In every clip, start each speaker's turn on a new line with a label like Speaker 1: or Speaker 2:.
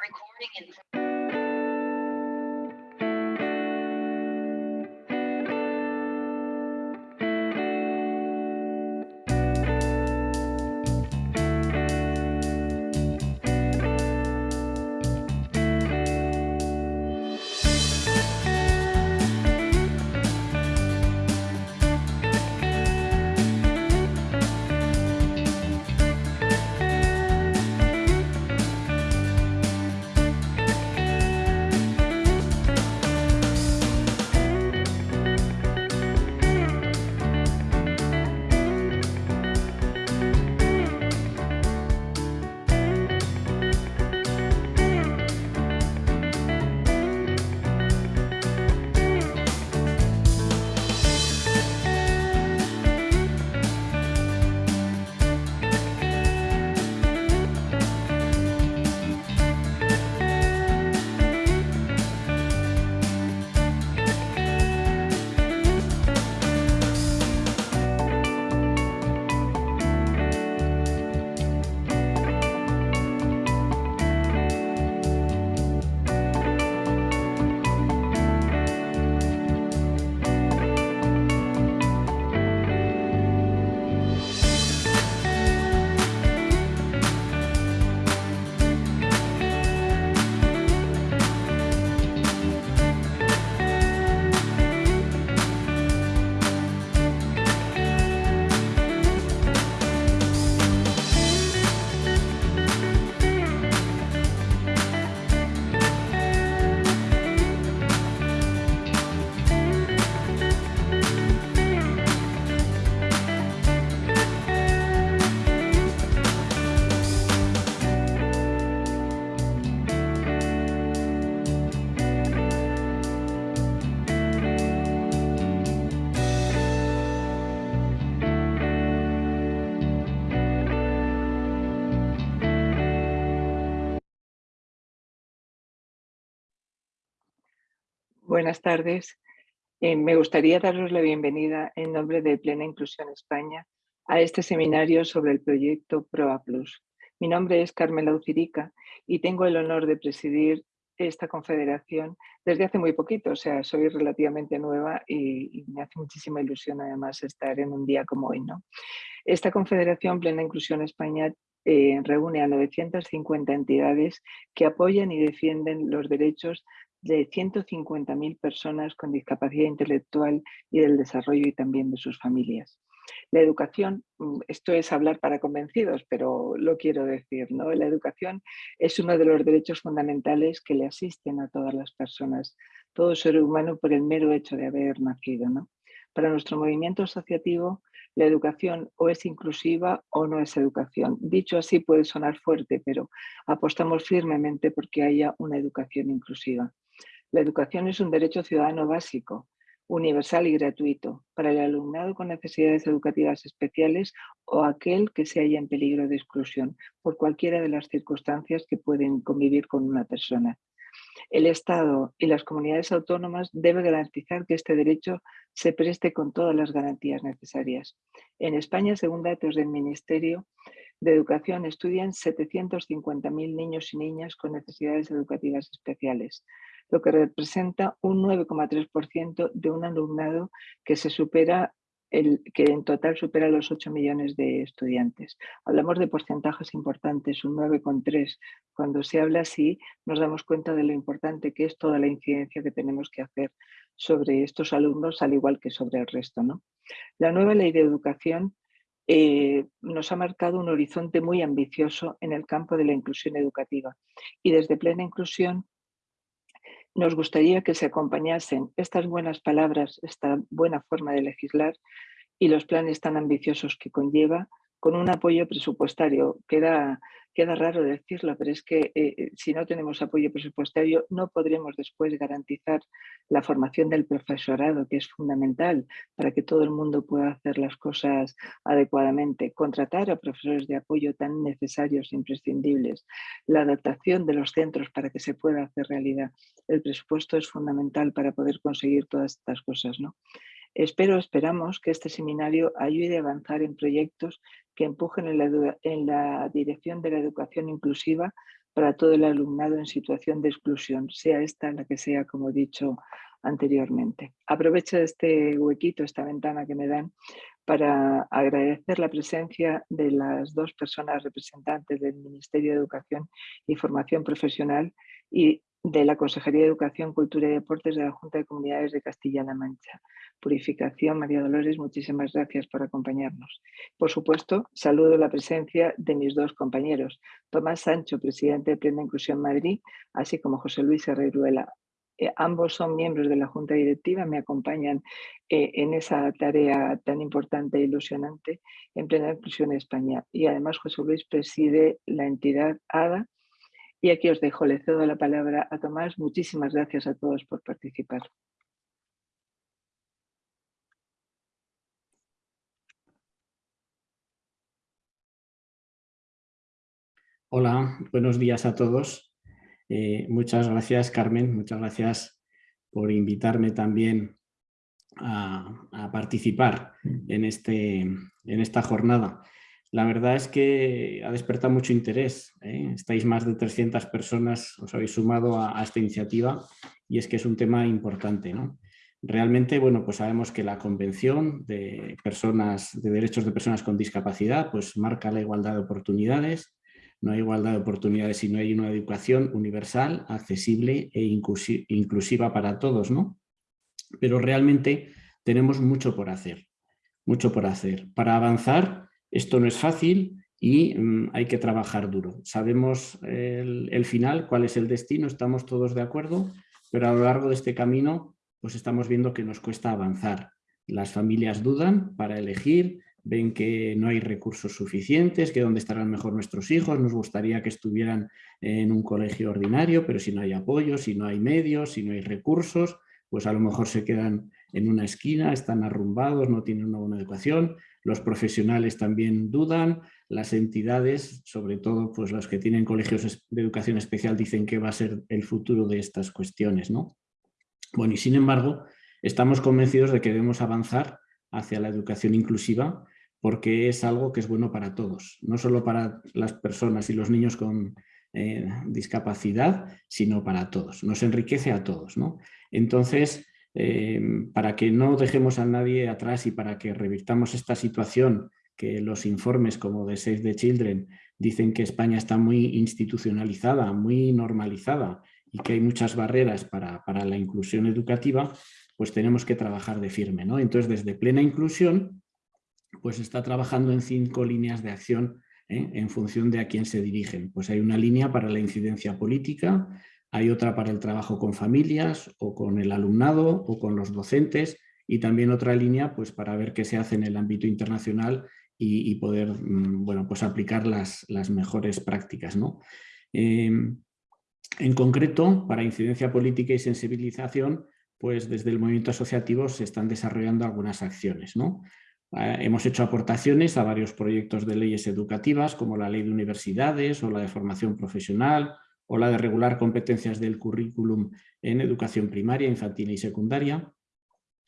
Speaker 1: recording in Buenas tardes. Eh, me gustaría daros la bienvenida en nombre de Plena Inclusión España a este seminario sobre el proyecto PROA. Mi nombre es Carmela Ucirica y tengo el honor de presidir esta confederación desde hace muy poquito, o sea, soy relativamente nueva y, me hace muchísima ilusión además estar en un día como hoy. ¿no? Esta confederación Plena Inclusión España eh, reúne a 950 entidades que apoyan y defienden los derechos de 150.000 personas con discapacidad intelectual y del desarrollo y también de sus familias. La educación, mm, esto es hablar para convencidos, pero lo quiero decir, ¿no? La educación es uno de los derechos fundamentales que le asisten a todas las personas, todo ser humano por el mero hecho de haber nacido, ¿no? Para nuestro movimiento asociativo, la educación o es inclusiva o no es educación. Dicho así puede sonar fuerte, pero apostamos firmemente porque haya una educación inclusiva. La educación es un derecho ciudadano básico, universal y gratuito para el alumnado con necesidades educativas especiales o aquel que se haya en peligro de exclusión por cualquiera de las circunstancias que pueden convivir con una persona. El Estado y las comunidades autónomas deben garantizar que este derecho se preste con todas las garantías necesarias. En España, según datos del Ministerio de Educación, estudian 750.000 niños y niñas con necesidades educativas especiales lo que representa un 9,3% de un alumnado que se supera el, que en total supera los 8 millones de estudiantes. Hablamos de porcentajes importantes, un 9,3. Cuando se habla así, nos damos cuenta de lo importante que es toda la incidencia que tenemos que hacer sobre estos alumnos, al igual que sobre el resto. ¿no? La nueva ley de educación eh, nos ha marcado un horizonte muy ambicioso en el campo de la inclusión educativa. Y desde plena inclusión nos gustaría que se acompañasen estas buenas palabras, esta buena forma de legislar y los planes tan ambiciosos que conlleva con un apoyo presupuestario. Queda, queda raro decirlo, pero es que eh, eh, si no tenemos apoyo presupuestario no podremos después garantizar la formación del profesorado, que es fundamental para que todo el mundo pueda hacer las cosas adecuadamente. Contratar a profesores de apoyo tan necesarios e imprescindibles. La adaptación de los centros para que se pueda hacer realidad. El presupuesto es fundamental para poder conseguir todas estas cosas. ¿no? Espero, esperamos que este seminario ayude a avanzar en proyectos que empujen en la, dirección de la educación inclusiva para todo el alumnado en situación de exclusión, sea esta la que sea, como he dicho anteriormente. Aprovecho este huequito, esta ventana que me dan, para agradecer la presencia de las dos personas representantes del Ministerio de Educación y Formación Profesional y de la Consejería de Educación, Cultura y Deportes de la Junta de Comunidades de Castilla-La Mancha. Purificación, María Dolores, muchísimas gracias por acompañarnos. Por supuesto, saludo la presencia de mis dos compañeros, Tomás Sancho, presidente de Plena Inclusión Madrid, así como José Luis Herreruela. Eh, ambos son miembros de la Junta Directiva, me acompañan eh, en esa tarea tan importante e ilusionante en Plena Inclusión España. Y además José Luis preside la entidad ADA, y aquí os dejo, le cedo la palabra a Tomás. Muchísimas gracias a todos por participar.
Speaker 2: Hola, buenos días a todos. Eh, muchas gracias, Carmen. Muchas gracias por invitarme también a, a participar en, este, en esta jornada. La verdad es que ha despertado mucho interés. ¿eh? Estáis más de 300 personas, os habéis sumado a, esta iniciativa y es que es un tema importante. ¿no? Realmente, bueno, pues sabemos que la Convención de, personas, de Derechos de Personas con Discapacidad pues marca la igualdad de oportunidades. No hay igualdad de oportunidades si no hay una educación universal, accesible e inclusiva para todos. ¿no? Pero realmente tenemos mucho por hacer. Mucho por hacer. Para avanzar esto no es fácil y mm, hay que trabajar duro. Sabemos el, final, cuál es el destino, estamos todos de acuerdo, pero a lo largo de este camino pues estamos viendo que nos cuesta avanzar. Las familias dudan para elegir, ven que no hay recursos suficientes, que dónde estarán mejor nuestros hijos, nos gustaría que estuvieran en un colegio ordinario, pero si no hay apoyo, si no hay medios, si no hay recursos, pues a lo mejor se quedan en una esquina, están arrumbados, no tienen una buena educación, los profesionales también dudan, las entidades, sobre todo pues los que tienen colegios de educación especial, dicen que va a ser el futuro de estas cuestiones. ¿no? Bueno, y sin embargo, estamos convencidos de que debemos avanzar hacia la educación inclusiva porque es algo que es bueno para todos, no solo para las personas y los niños con eh, discapacidad, sino para todos, nos enriquece a todos. ¿no? Entonces, Em, para que no dejemos a nadie atrás y para que revirtamos esta situación que los informes como de Save the Children dicen que España está muy institucionalizada, muy normalizada y que hay muchas barreras para, la inclusión educativa, pues tenemos que trabajar de firme. ¿no? Entonces, desde plena inclusión, pues está trabajando en cinco líneas de acción ¿eh? en función de a quién se dirigen. Pues hay una línea para la incidencia política, hay otra para el trabajo con familias o con el alumnado o con los docentes y también otra línea pues, para ver qué se hace en el ámbito internacional y, poder mm, bueno, pues aplicar las, las mejores prácticas. ¿no? Em, en concreto, para incidencia política y sensibilización, pues desde el movimiento asociativo se están desarrollando algunas acciones. ¿no? Eh, hemos hecho aportaciones a varios proyectos de leyes educativas, como la ley de universidades o la de formación profesional, o la de regular competencias del currículum en educación primaria, infantil y secundaria.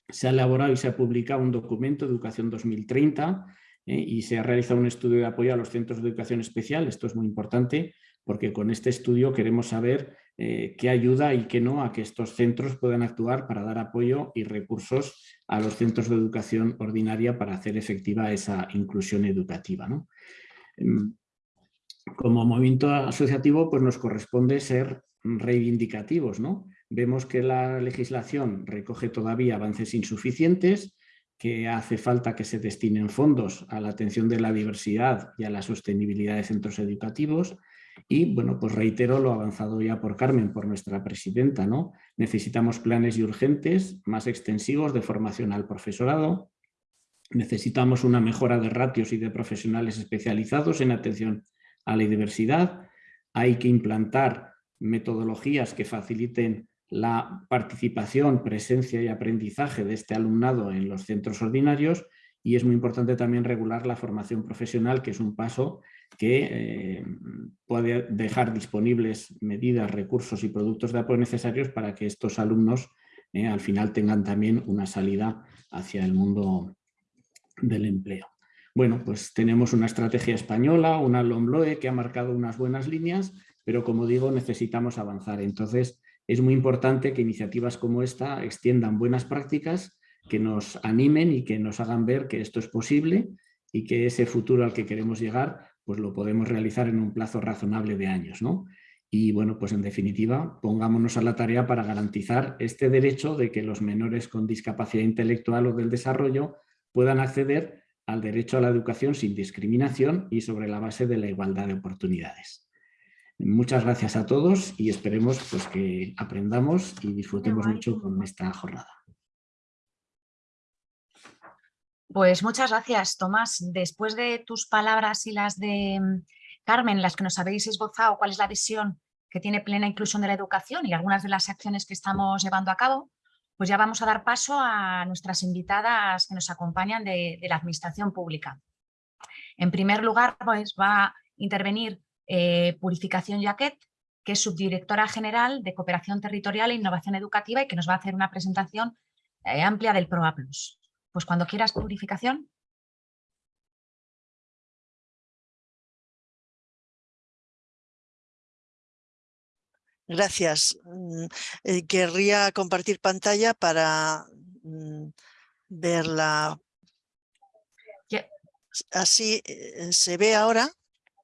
Speaker 2: Se ha elaborado y se ha publicado un documento, Educación 2030, eh, y se ha realizado un estudio de apoyo a los centros de educación especial. Esto es muy importante porque con este estudio queremos saber eh, qué ayuda y qué no a que estos centros puedan actuar para dar apoyo y recursos a los centros de educación ordinaria para hacer efectiva esa inclusión educativa. ¿no? Em, como movimiento asociativo pues nos corresponde ser reivindicativos. ¿no? Vemos que la legislación recoge todavía avances insuficientes, que hace falta que se destinen fondos a la atención de la diversidad y a la sostenibilidad de centros educativos y bueno, pues reitero lo avanzado ya por Carmen, por nuestra presidenta, ¿no? Necesitamos planes y urgentes más extensivos de formación al profesorado, necesitamos una mejora de ratios y de profesionales especializados en atención a la diversidad, hay que implantar metodologías que faciliten la participación, presencia y aprendizaje de este alumnado en los centros ordinarios y es muy importante también regular la formación profesional, que es un paso que eh, puede dejar disponibles medidas, recursos y productos de apoyo necesarios para que estos alumnos eh, al final tengan también una salida hacia el mundo del empleo. Bueno, pues tenemos una estrategia española, una LOMLOE que ha marcado unas buenas líneas pero como digo, necesitamos avanzar. Entonces, es muy importante que iniciativas como esta extiendan buenas prácticas, que nos animen y que nos hagan ver que esto es posible y que ese futuro al que queremos llegar pues lo podemos realizar en un plazo razonable de años. ¿no? Y bueno, pues en definitiva, pongámonos a la tarea para garantizar este derecho de que los menores con discapacidad intelectual o del desarrollo puedan acceder al derecho a la educación sin discriminación y sobre la base de la igualdad de oportunidades. Muchas gracias a todos y esperemos pues, que aprendamos y disfrutemos mucho con esta jornada.
Speaker 3: Pues muchas gracias, Tomás. Después de tus palabras y las de mm, Carmen, las que nos habéis esbozado, cuál es la visión que tiene plena inclusión de la educación y algunas de las acciones que estamos llevando a cabo, pues ya vamos a dar paso a nuestras invitadas que nos acompañan de, la Administración Pública. En primer lugar, pues va a intervenir eh, Purificación Jaquet, que es subdirectora general de Cooperación Territorial e Innovación Educativa y que nos va a hacer una presentación eh, amplia del PROA+. Pues cuando quieras Purificación.
Speaker 4: Gracias. Mm, eh, querría compartir pantalla para mm, verla. Así eh, se ve ahora.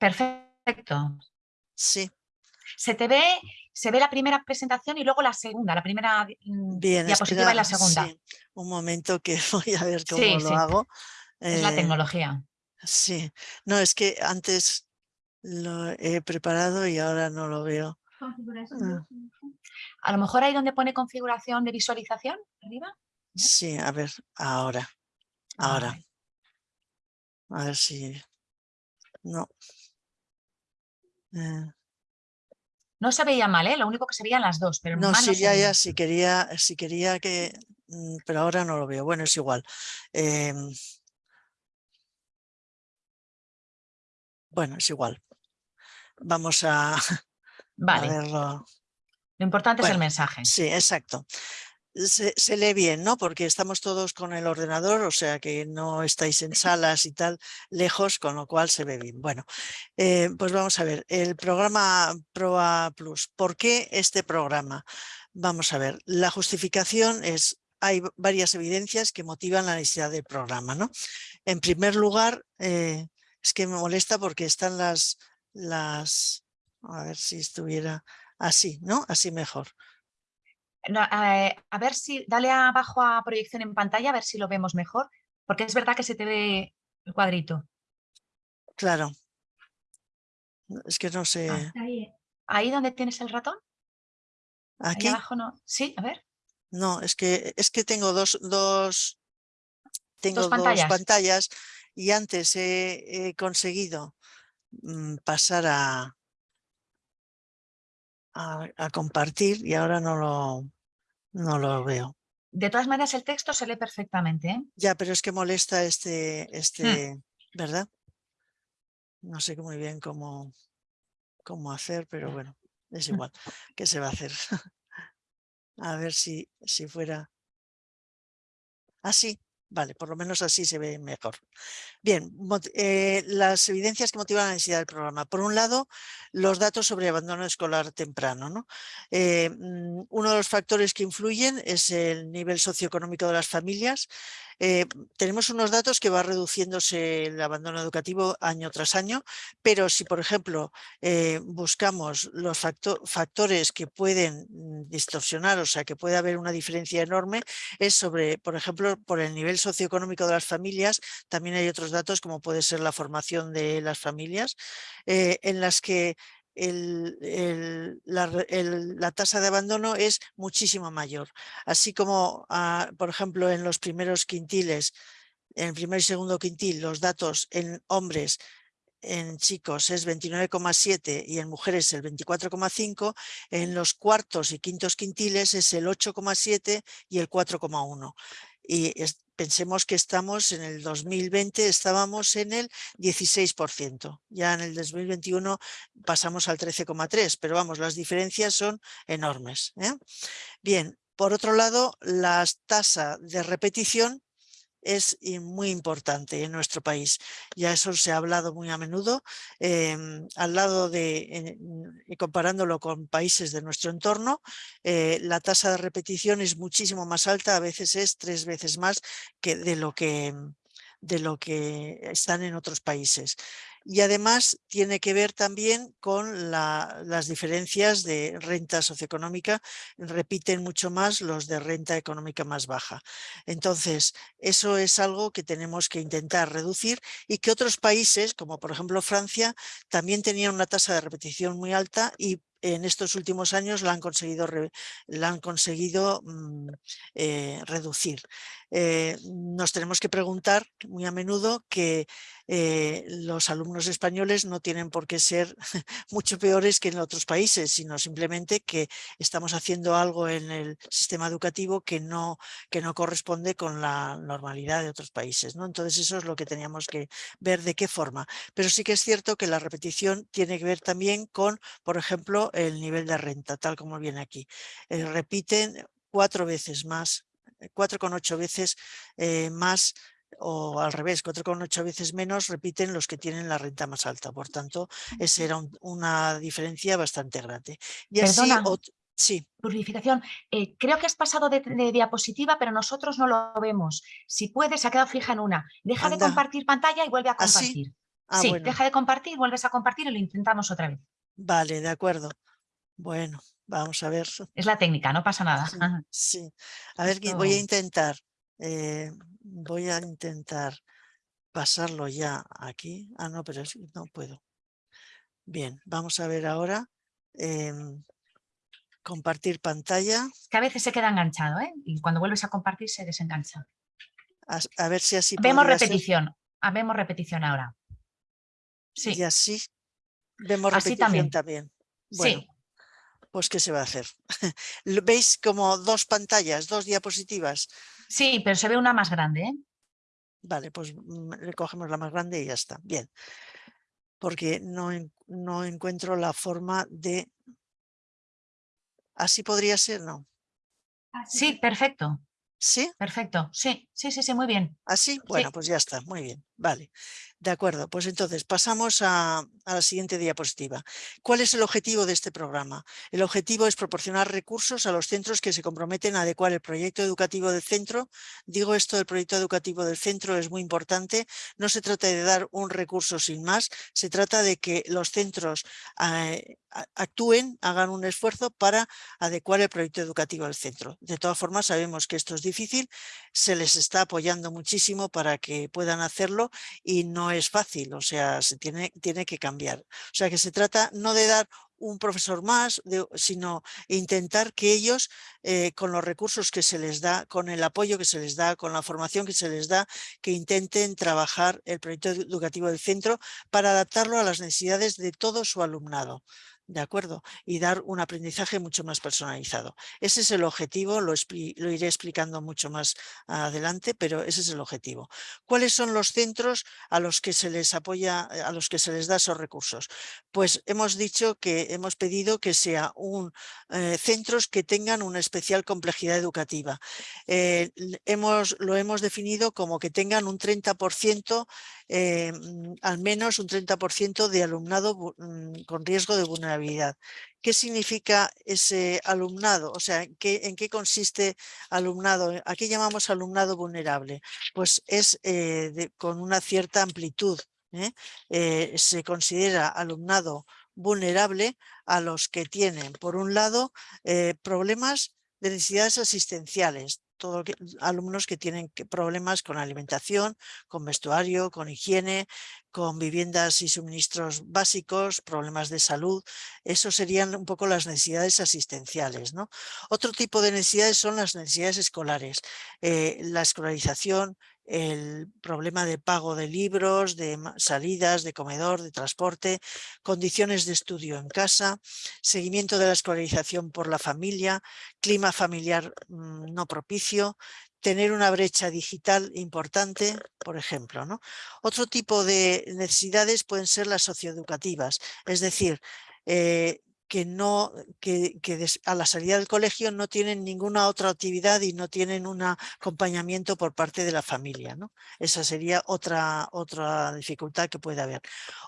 Speaker 3: Perfecto.
Speaker 4: Sí.
Speaker 3: Se te ve, se ve la primera presentación y luego la segunda, la primera mm, diapositiva y la segunda.
Speaker 4: un momento que voy a ver cómo lo hago.
Speaker 3: Es la eh, tecnología.
Speaker 4: Sí, no, es que antes lo he preparado y ahora no lo veo.
Speaker 3: Ah. A lo mejor ahí donde pone configuración de visualización, arriba.
Speaker 4: Sí, a ver, ahora, ahora. A ver si... No.
Speaker 3: Eh. No se veía mal, ¿eh? lo único que se veían las dos, pero
Speaker 4: no, sí, ya, ya, si quería, si quería que... Mm, pero ahora no lo veo, bueno, es igual. Em. bueno, es igual. Vamos a,
Speaker 3: Vale. Lo importante es el mensaje.
Speaker 4: Sí, exacto. Se, lee bien, ¿no? Porque estamos todos con el ordenador, o sea que no estáis en salas y tal, lejos, con lo cual se ve bien. Bueno, eh, pues vamos a ver, el programa PROA Plus. ¿Por qué este programa? Vamos a ver, la justificación es, hay varias evidencias que motivan la necesidad del programa, ¿no? En primer lugar, eh, es que me molesta porque están las, las, a ver si estuviera así, ¿no? Así mejor.
Speaker 3: Eh, a ver si, dale abajo a proyección en pantalla, a ver si lo vemos mejor, porque es verdad que se te ve el cuadrito.
Speaker 4: Claro. Es que no sé.
Speaker 3: Ah, ahí. donde tienes el ratón.
Speaker 4: Aquí.
Speaker 3: abajo no. Sí, a ver.
Speaker 4: No, es que, es que tengo dos, dos, tengo dos pantallas, y antes he, conseguido mm, pasar a, a, compartir y ahora no lo, no lo veo.
Speaker 3: De todas maneras, el texto se lee perfectamente. ¿eh?
Speaker 4: Ya, pero es que molesta este, hmm. este ¿verdad? No sé muy bien cómo, cómo hacer, pero bueno, es igual. ¿Qué se va a hacer? a ver si, si fuera así. Vale, por lo menos así se ve mejor. Bien, eh, las evidencias que motivan la necesidad del programa. Por un lado, los datos sobre abandono escolar temprano. ¿no? Eh, mm, uno de los factores que influyen es el nivel socioeconómico de las familias. Eh, tenemos unos datos que va reduciéndose el abandono educativo año tras año, pero si, por ejemplo, eh, buscamos los factores que pueden mm, distorsionar, o sea, que puede haber una diferencia enorme, es sobre, por ejemplo, por el nivel socioeconómico de las familias, también hay otros datos como puede ser la formación de las familias, eh, en las que la, tasa de abandono es muchísimo mayor. Así como, ah, por ejemplo, en los primeros quintiles, en el primer y segundo quintil, los datos en hombres en chicos es 29,7 y en mujeres el 24,5, en los cuartos y quintos quintiles es el 8,7 y el 4,1. Y Pensemos que estamos en el 2020, estábamos en el 16%. Ya en el 2021 pasamos al 13,3%, pero vamos, las diferencias son enormes. ¿eh? Bien, por otro lado, la tasa de repetición es muy importante en nuestro país. Ya eso se ha hablado muy a menudo, em, al lado de, y comparándolo con países de nuestro entorno, eh, la tasa de repetición es muchísimo más alta, a veces es tres veces más que de lo que de lo que están en otros países. Y además tiene que ver también con las diferencias de renta socioeconómica, repiten mucho más los de renta económica más baja. Entonces, eso es algo que tenemos que intentar reducir y que otros países, como por ejemplo Francia, también tenían una tasa de repetición muy alta y en estos últimos años la han conseguido, la han conseguido mm, eh, reducir. Eh, nos tenemos que preguntar muy a menudo que eh, los alumnos españoles no tienen por qué ser mucho peores que en otros países, sino simplemente que estamos haciendo algo en el sistema educativo que no, que no corresponde con la normalidad de otros países. Entonces eso es lo que teníamos que ver de qué forma. Pero sí que es cierto que la repetición tiene que ver también con, por ejemplo, el nivel de renta, tal como viene aquí. Eh, repiten cuatro veces más, 4,8 veces eh, más o al revés, 4,8 veces menos repiten los que tienen la renta más alta. Por tanto, esa era una diferencia bastante grande.
Speaker 3: Y Perdona. Sí. Purificación. Eh, creo que has pasado de, diapositiva, pero nosotros no lo vemos. Si puedes, se ha quedado fija en una. Deja de compartir pantalla y vuelve a ¿Ah, compartir.
Speaker 4: Ah,
Speaker 3: sí, deja de compartir, vuelves a compartir y lo intentamos otra vez.
Speaker 4: Vale, de acuerdo. Bueno, vamos a ver.
Speaker 3: Es la técnica, no pasa nada.
Speaker 4: Sí, a ver, voy a intentar. Eh, voy a intentar pasarlo ya aquí. Ah, no, pero no puedo. Bien, vamos a ver ahora. Em, compartir pantalla.
Speaker 3: Que a veces se queda enganchado, ¿eh? Y cuando vuelves a compartir se desengancha.
Speaker 4: A, ver si así
Speaker 3: Vemos repetición. Ah, vemos repetición ahora.
Speaker 4: Sí. Y así vemos repetición también. Bueno, sí. pues ¿qué se va a hacer? ¿Veis como dos pantallas, dos diapositivas?
Speaker 3: Sí, pero se ve una más grande. ¿eh?
Speaker 4: Vale, pues mm, cogemos la más grande y ya está. Bien. Porque no, no encuentro la forma de... ¿Así podría ser? No.
Speaker 3: Sí, perfecto.
Speaker 4: ¿Sí?
Speaker 3: Perfecto. Sí, sí, sí, sí, muy bien.
Speaker 4: ¿Así? Bueno, pues ya está. Muy bien. Vale. De acuerdo, pues entonces pasamos a, la siguiente diapositiva. ¿Cuál es el objetivo de este programa? El objetivo es proporcionar recursos a los centros que se comprometen a adecuar el proyecto educativo del centro. Digo esto del proyecto educativo del centro es muy importante. No se trata de dar un recurso sin más, se trata de que los centros eh, actúen, hagan un esfuerzo para adecuar el proyecto educativo del centro. De todas formas, sabemos que esto es difícil, se les está apoyando muchísimo para que puedan hacerlo y no es fácil, o sea, se tiene, tiene que cambiar. O sea, que se trata no de dar un profesor más, sino intentar que ellos, eh, con los recursos que se les da, con el apoyo que se les da, con la formación que se les da, que intenten trabajar el proyecto educativo del centro para adaptarlo a las necesidades de todo su alumnado. ¿De acuerdo? Y dar un aprendizaje mucho más personalizado. Ese es el objetivo, lo, lo, iré explicando mucho más adelante, pero ese es el objetivo. ¿Cuáles son los centros a los que se les apoya, a los que se les da esos recursos? Pues hemos dicho que hemos pedido que sea un eh, centros que tengan una especial complejidad educativa. Eh, hemos, lo hemos definido como que tengan un 30%, eh, mm, al menos un 30% de alumnado mm, con riesgo de vulnerabilidad ¿Qué significa ese alumnado? O sea, ¿en qué, consiste alumnado? ¿A qué llamamos alumnado vulnerable? Pues es eh, con una cierta amplitud. ¿eh? Eh, se considera alumnado vulnerable a los que tienen, por un lado, problemas de necesidades asistenciales, todos alumnos que tienen problemas con alimentación, con vestuario, con higiene, con viviendas y suministros básicos, problemas de salud. Eso serían un poco las necesidades asistenciales. ¿no? Otro tipo de necesidades son las necesidades escolares. Eh, la escolarización, el problema de pago de libros, de salidas, de comedor, de transporte, condiciones de estudio en casa, seguimiento de la escolarización por la familia, clima familiar mm, no propicio, tener una brecha digital importante, por ejemplo. ¿no? Otro tipo de necesidades pueden ser las socioeducativas, es decir, eh, que, no, que, a la salida del colegio no tienen ninguna otra actividad y no tienen un acompañamiento por parte de la familia. ¿no? Esa sería otra, otra dificultad que puede haber.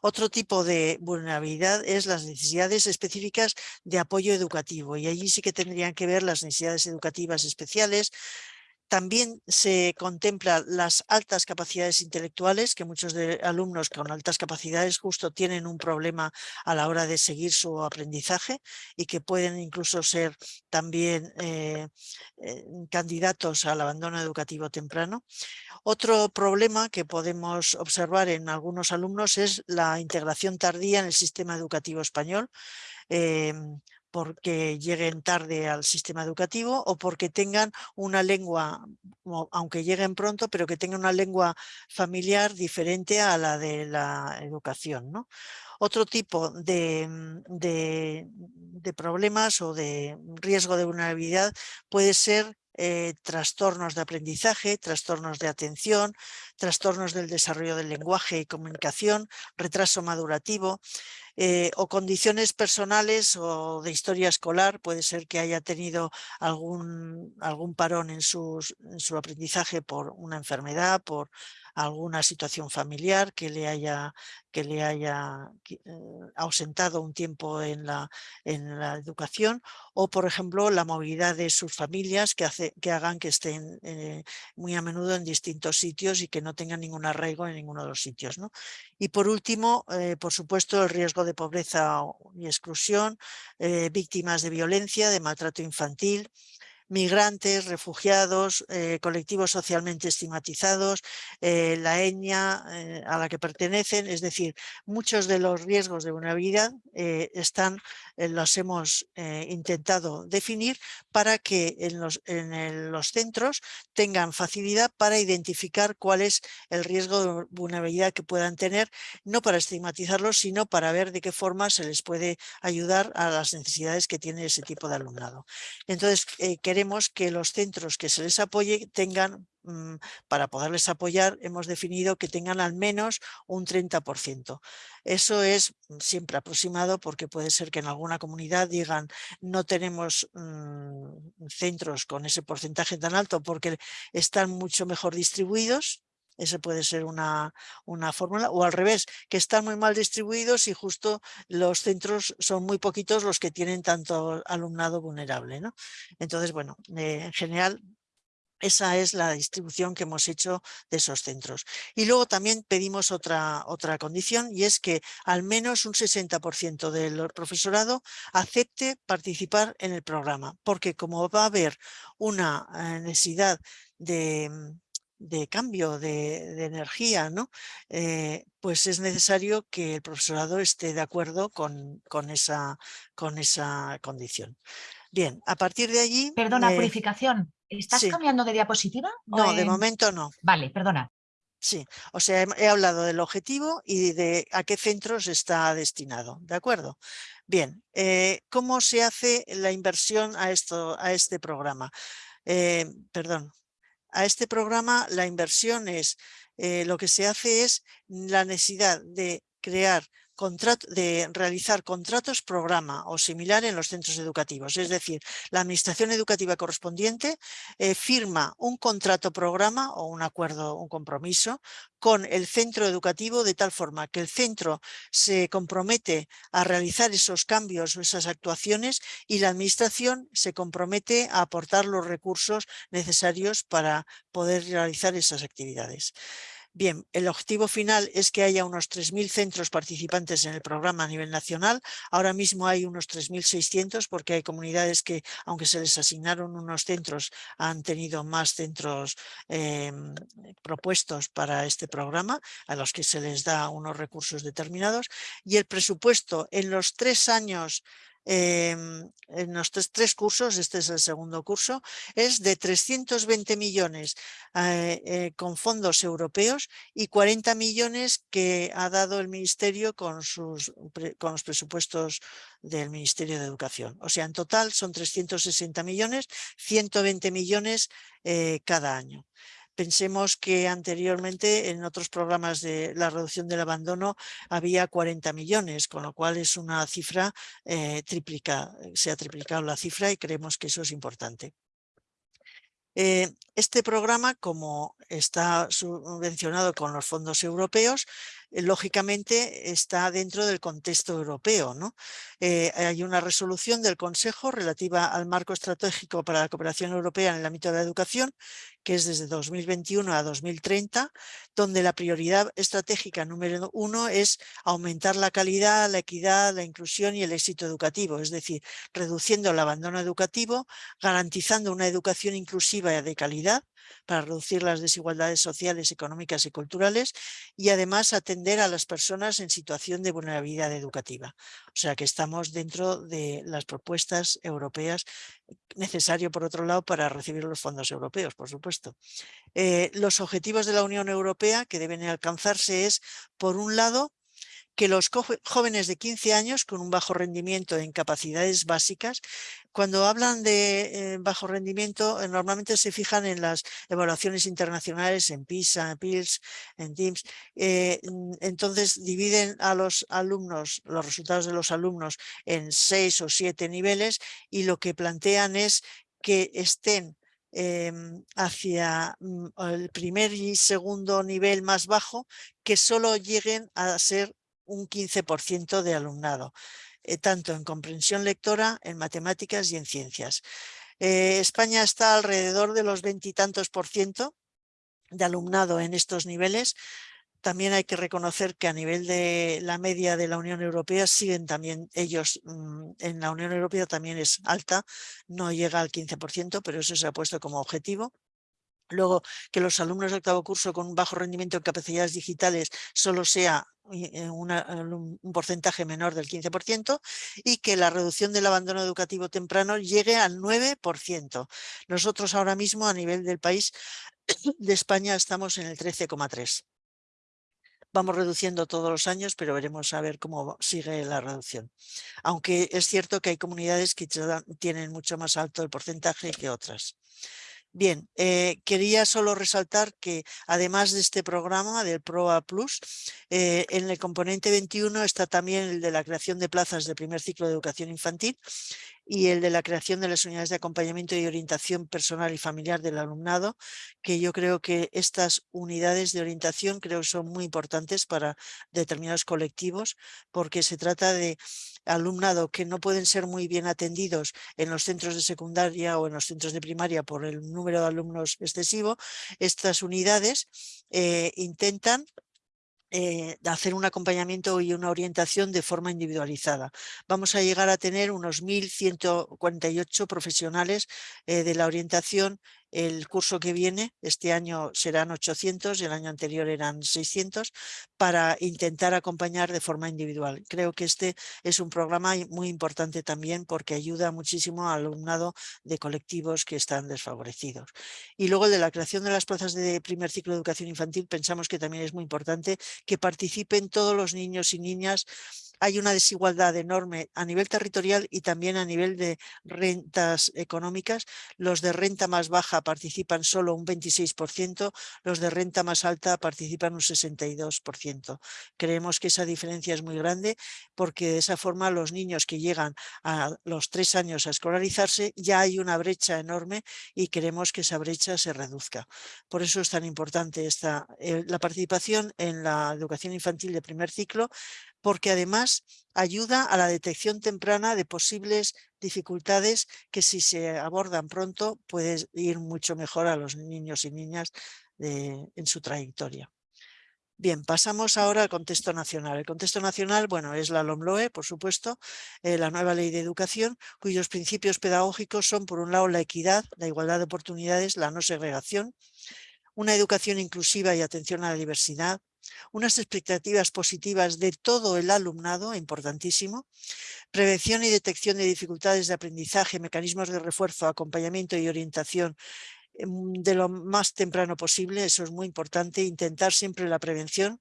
Speaker 4: Otro tipo de vulnerabilidad es las necesidades específicas de apoyo educativo y allí sí que tendrían que ver las necesidades educativas especiales, también se contempla las altas capacidades intelectuales, que muchos de alumnos con altas capacidades justo tienen un problema a la hora de seguir su aprendizaje y que pueden incluso ser también eh, eh, candidatos al abandono educativo temprano. Otro problema que podemos observar en algunos alumnos es la integración tardía en el sistema educativo español. Em, porque lleguen tarde al sistema educativo o porque tengan una lengua, aunque lleguen pronto, pero que tengan una lengua familiar diferente a la de la educación. ¿no? Otro tipo de, mm, de, problemas o de riesgo de vulnerabilidad puede ser eh, trastornos de aprendizaje, trastornos de atención, trastornos del desarrollo del lenguaje y comunicación, retraso madurativo, eh, o condiciones personales o de historia escolar, puede ser que haya tenido algún, algún parón en, su aprendizaje por una enfermedad, por alguna situación familiar que le haya, que le haya eh, ausentado un tiempo en la, en la educación o por ejemplo la movilidad de sus familias que, hace, que hagan que estén eh, muy a menudo en distintos sitios y que no tengan ningún arraigo en ninguno de los sitios. ¿no? Y por último, eh, por supuesto, el riesgo de pobreza y exclusión, víctimas de violencia, de maltrato infantil, migrantes, refugiados, eh, colectivos socialmente estigmatizados, eh, la etnia eh, a la que pertenecen, es decir, muchos de los riesgos de vulnerabilidad están, los hemos intentado definir para que en los, en los centros tengan facilidad para identificar cuál es el riesgo de vulnerabilidad que puedan tener, no para estigmatizarlos, sino para ver de qué forma se les puede ayudar a las necesidades que tiene ese tipo de alumnado. Entonces, queremos queremos que los centros que se les apoye tengan, para poderles apoyar, hemos definido que tengan al menos un 30%. Eso es mm, siempre aproximado porque puede ser que en alguna comunidad digan no tenemos mm, centros con ese porcentaje tan alto porque están mucho mejor distribuidos ese puede ser una, una fórmula. O al revés, que están muy mal distribuidos y justo los centros son muy poquitos los que tienen tanto alumnado vulnerable. ¿no? Entonces, bueno, eh, en general esa es la distribución que hemos hecho de esos centros. Y luego también pedimos otra, otra condición y es que al menos un 60% del profesorado acepte participar en el programa, porque como va a haber una eh, necesidad de, de cambio de, energía, ¿no? Eh, pues es necesario que el profesorado esté de acuerdo con, con, esa, con esa condición. Bien, a partir de allí...
Speaker 3: Perdona, purificación. ¿Estás cambiando de diapositiva?
Speaker 4: No, de momento no.
Speaker 3: Vale, perdona.
Speaker 4: Sí, o sea, he, hablado del objetivo y de a qué centros está destinado, ¿de acuerdo? Bien, eh, ¿cómo se hace la inversión a, esto, a este programa? Eh, perdón, a este programa la inversión es, eh, lo que se hace es la necesidad de crear de realizar contratos programa o similar en los centros educativos. Es decir, la administración educativa correspondiente eh, firma un contrato programa o un acuerdo, un compromiso con el centro educativo de tal forma que el centro se compromete a realizar esos cambios o esas actuaciones y la administración se compromete a aportar los recursos necesarios para poder realizar esas actividades. Bien, el objetivo final es que haya unos 3.000 centros participantes en el programa a nivel nacional. Ahora mismo hay unos 3.600 porque hay comunidades que, aunque se les asignaron unos centros, han tenido más centros em, propuestos para este programa, a los que se les da unos recursos determinados. Y el presupuesto en los tres años Em, en los tres, cursos, este es el segundo curso, es de 320 millones eh, eh, con fondos europeos y 40 millones que ha dado el Ministerio con, sus, con los presupuestos del Ministerio de Educación. O sea, en total son 360 millones, 120 millones eh, cada año. Pensemos que anteriormente en otros programas de la reducción del abandono había 40 millones, con lo cual es una cifra eh, triplica, se ha triplicado la cifra y creemos que eso es importante. Eh, este programa, como está subvencionado con los fondos europeos, eh, lógicamente está dentro del contexto europeo. ¿no? Eh, hay una resolución del Consejo relativa al marco estratégico para la cooperación europea en el ámbito de la educación, que es desde 2021 a 2030, donde la prioridad estratégica número uno es aumentar la calidad, la equidad, la inclusión y el éxito educativo, es decir, reduciendo el abandono educativo, garantizando una educación inclusiva y de calidad, para reducir las desigualdades sociales, económicas y culturales y además atender a las personas en situación de vulnerabilidad educativa. O sea que estamos dentro de las propuestas europeas necesario por otro lado para recibir los fondos europeos, por supuesto. Eh, los objetivos de la Unión Europea que deben alcanzarse es, por un lado, que los jóvenes de 15 años con un bajo rendimiento en capacidades básicas, cuando hablan de eh, bajo rendimiento, eh, normalmente se fijan en las evaluaciones internacionales, en PISA, en PILS, en TIMS. Eh, entonces dividen a los alumnos, los resultados de los alumnos en seis o siete niveles y lo que plantean es que estén em, hacia mm, el primer y segundo nivel más bajo que solo lleguen a ser un 15% de alumnado, eh, tanto en comprensión lectora, en matemáticas y en ciencias. Eh, España está alrededor de los veintitantos por ciento de alumnado en estos niveles. También hay que reconocer que a nivel de la media de la Unión Europea siguen también ellos, mm, en la Unión Europea también es alta, no llega al 15%, pero eso se ha puesto como objetivo. Luego, que los alumnos de octavo curso con bajo rendimiento en capacidades digitales solo sea eh, un porcentaje menor del 15% y que la reducción del abandono educativo temprano llegue al 9%. Nosotros ahora mismo a nivel del país de España estamos en el 13,3%. Vamos reduciendo todos los años, pero veremos a ver cómo sigue la reducción. Aunque es cierto que hay comunidades que tienen mucho más alto el porcentaje que otras. Bien, eh, quería solo resaltar que además de este programa del PROA Plus, eh, en el componente 21 está también el de la creación de plazas de primer ciclo de educación infantil y el de la creación de las unidades de acompañamiento y orientación personal y familiar del alumnado, que yo creo que estas unidades de orientación creo son muy importantes para determinados colectivos, porque se trata de alumnado que no pueden ser muy bien atendidos en los centros de secundaria o en los centros de primaria por el número de alumnos excesivo, estas unidades eh, intentan eh, hacer un acompañamiento y una orientación de forma individualizada. Vamos a llegar a tener unos 1.148 profesionales eh, de la orientación el curso que viene, este año serán 800, el año anterior eran 600, para intentar acompañar de forma individual. Creo que este es un programa muy importante también porque ayuda muchísimo al alumnado de colectivos que están desfavorecidos. Y luego el de la creación de las plazas de primer ciclo de educación infantil pensamos que también es muy importante que participen todos los niños y niñas hay una desigualdad enorme a nivel territorial y también a nivel de rentas económicas. Los de renta más baja participan solo un 26%, los de renta más alta participan un 62%. Creemos que esa diferencia es muy grande porque de esa forma los niños que llegan a los tres años a escolarizarse ya hay una brecha enorme y queremos que esa brecha se reduzca. Por eso es tan importante esta, eh, la participación en la educación infantil de primer ciclo porque además ayuda a la detección temprana de posibles dificultades que si se abordan pronto puede ir mucho mejor a los niños y niñas en su trayectoria. Bien, pasamos ahora al contexto nacional. El contexto nacional, bueno, es la LOMLOE, por supuesto, eh, la nueva ley de educación, cuyos principios pedagógicos son, por un lado, la equidad, la igualdad de oportunidades, la no segregación, una educación inclusiva y atención a la diversidad, unas expectativas positivas de todo el alumnado, importantísimo, prevención y detección de dificultades de aprendizaje, mecanismos de refuerzo, acompañamiento y orientación em, de lo más temprano posible, eso es muy importante, intentar siempre la prevención,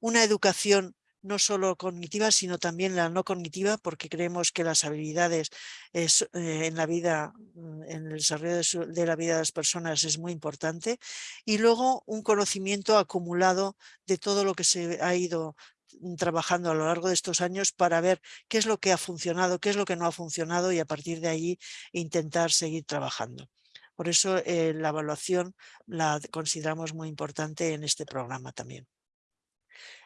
Speaker 4: una educación no solo cognitiva, sino también la no cognitiva, porque creemos que las habilidades es, eh, en la vida, mm, en el desarrollo de, la vida de las personas es muy importante. Y luego un conocimiento acumulado de todo lo que se ha ido mm, trabajando a lo largo de estos años para ver qué es lo que ha funcionado, qué es lo que no ha funcionado y a partir de ahí intentar seguir trabajando. Por eso eh, la evaluación la consideramos muy importante en este programa también.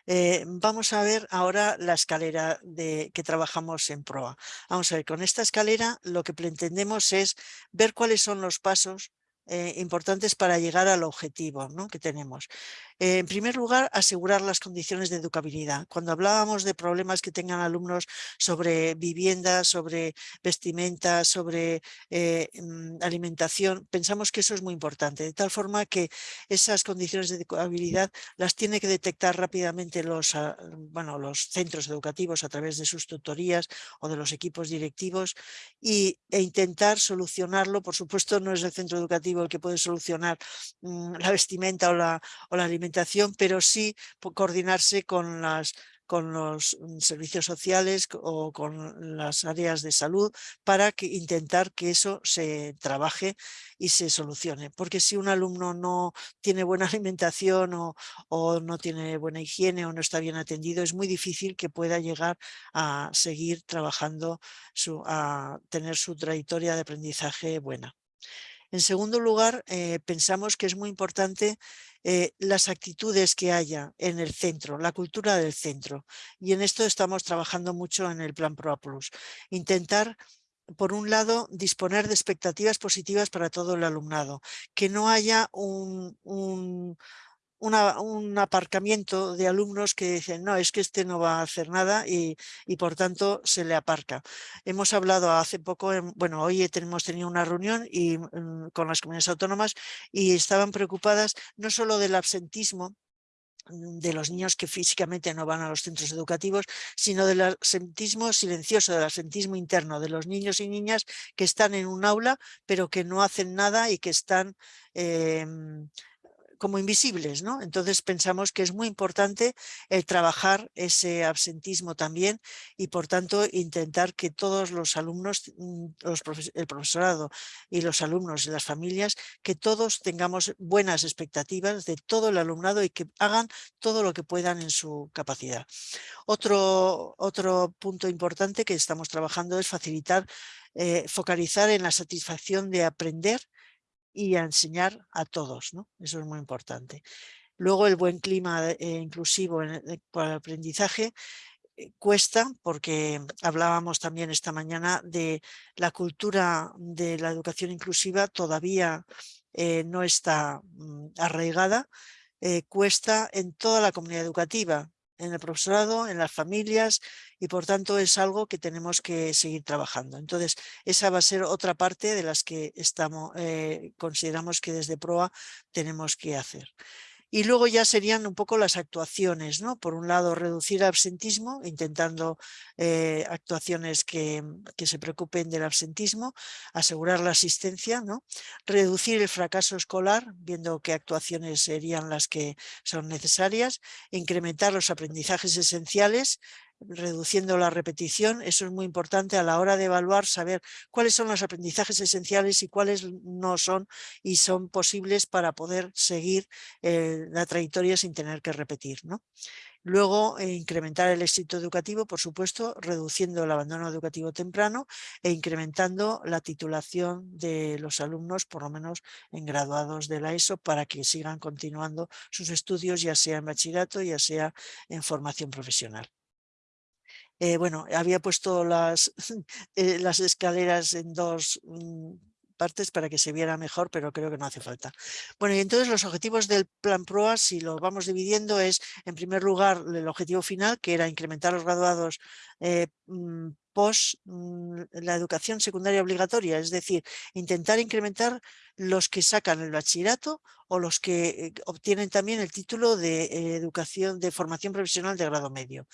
Speaker 4: Eh, vamos a ver ahora la escalera de, que trabajamos en PROA. Vamos a ver, con esta escalera lo que pretendemos es ver cuáles son los pasos eh, importantes para llegar al objetivo ¿no? que tenemos. Eh, en primer lugar, asegurar las condiciones de educabilidad. Cuando hablábamos de problemas que tengan alumnos sobre vivienda, sobre vestimenta, sobre eh, mm, alimentación, pensamos que eso es muy importante, de tal forma que esas condiciones de educabilidad las tiene que detectar rápidamente los, ah, bueno, los centros educativos a través de sus tutorías o de los equipos directivos y, e intentar solucionarlo. Por supuesto, no es el centro educativo el que puede solucionar mm, la vestimenta o la, o la alimentación pero sí coordinarse con los mm, servicios sociales o con las áreas de salud para intentar que eso se trabaje y se solucione. Porque si un alumno no tiene buena alimentación o, no tiene buena higiene o no está bien atendido, es muy difícil que pueda llegar a seguir trabajando, a tener su trayectoria de aprendizaje buena. En segundo lugar, eh, pensamos que es muy importante eh, las actitudes que haya en el centro, la cultura del centro. Y en esto estamos trabajando mucho en el Plan Pro Plus. Intentar por un lado, disponer de expectativas positivas para todo el alumnado, que no haya un aparcamiento de alumnos que dicen, no, es que este no va a hacer nada y, por tanto se le aparca. Hemos hablado hace poco, bueno, hoy hemos tenido una reunión y, mm, con las comunidades autónomas y estaban preocupadas no solo del absentismo, mm, de los niños que físicamente no van a los centros educativos, sino del absentismo silencioso, del absentismo interno, de los niños y niñas que están en un aula pero que no hacen nada y que están em, como invisibles, ¿no? Entonces pensamos que es muy importante el trabajar ese absentismo también y por tanto intentar que todos los alumnos, mm, el profesorado y los alumnos y las familias, que todos tengamos buenas expectativas de todo el alumnado y que hagan todo lo que puedan en su capacidad. Otro, otro punto importante que estamos trabajando es facilitar, eh, focalizar en la satisfacción de aprender y a enseñar a todos. ¿no? Eso es muy importante. Luego el buen clima eh, inclusivo en el, para el aprendizaje eh, cuesta porque hablábamos también esta mañana de la cultura de la educación inclusiva todavía eh, no está mm, arraigada, cuesta en toda la comunidad educativa, en el profesorado, en las familias y por tanto es algo que tenemos que seguir trabajando. Entonces esa va a ser otra parte de las que estamos, eh, consideramos que desde PROA tenemos que hacer. Y luego ya serían un poco las actuaciones, ¿no? Por un lado, reducir el absentismo, intentando eh, actuaciones que, que, se preocupen del absentismo, asegurar la asistencia, ¿no? Reducir el fracaso escolar, viendo qué actuaciones serían las que son necesarias, incrementar los aprendizajes esenciales, reduciendo la repetición. Eso es muy importante a la hora de evaluar, saber cuáles son los aprendizajes esenciales y cuáles no son y son posibles para poder seguir eh, la trayectoria sin tener que repetir. Luego, eh, incrementar el éxito educativo, por supuesto, reduciendo el abandono educativo temprano e incrementando la titulación de los alumnos, por lo menos en graduados de la ESO, para que sigan continuando sus estudios, ya sea en bachillerato, ya sea en formación profesional. Eh, bueno, había puesto las, eh, escaleras en dos mm, partes para que se viera mejor, pero creo que no hace falta. Bueno, y entonces los objetivos del plan PROA, si lo vamos dividiendo, es en primer lugar el objetivo final, que era incrementar los graduados eh, mm, post mm, la educación secundaria obligatoria, es decir, intentar incrementar los que sacan el bachillerato o los que obtienen también el título de educación de formación profesional de grado medio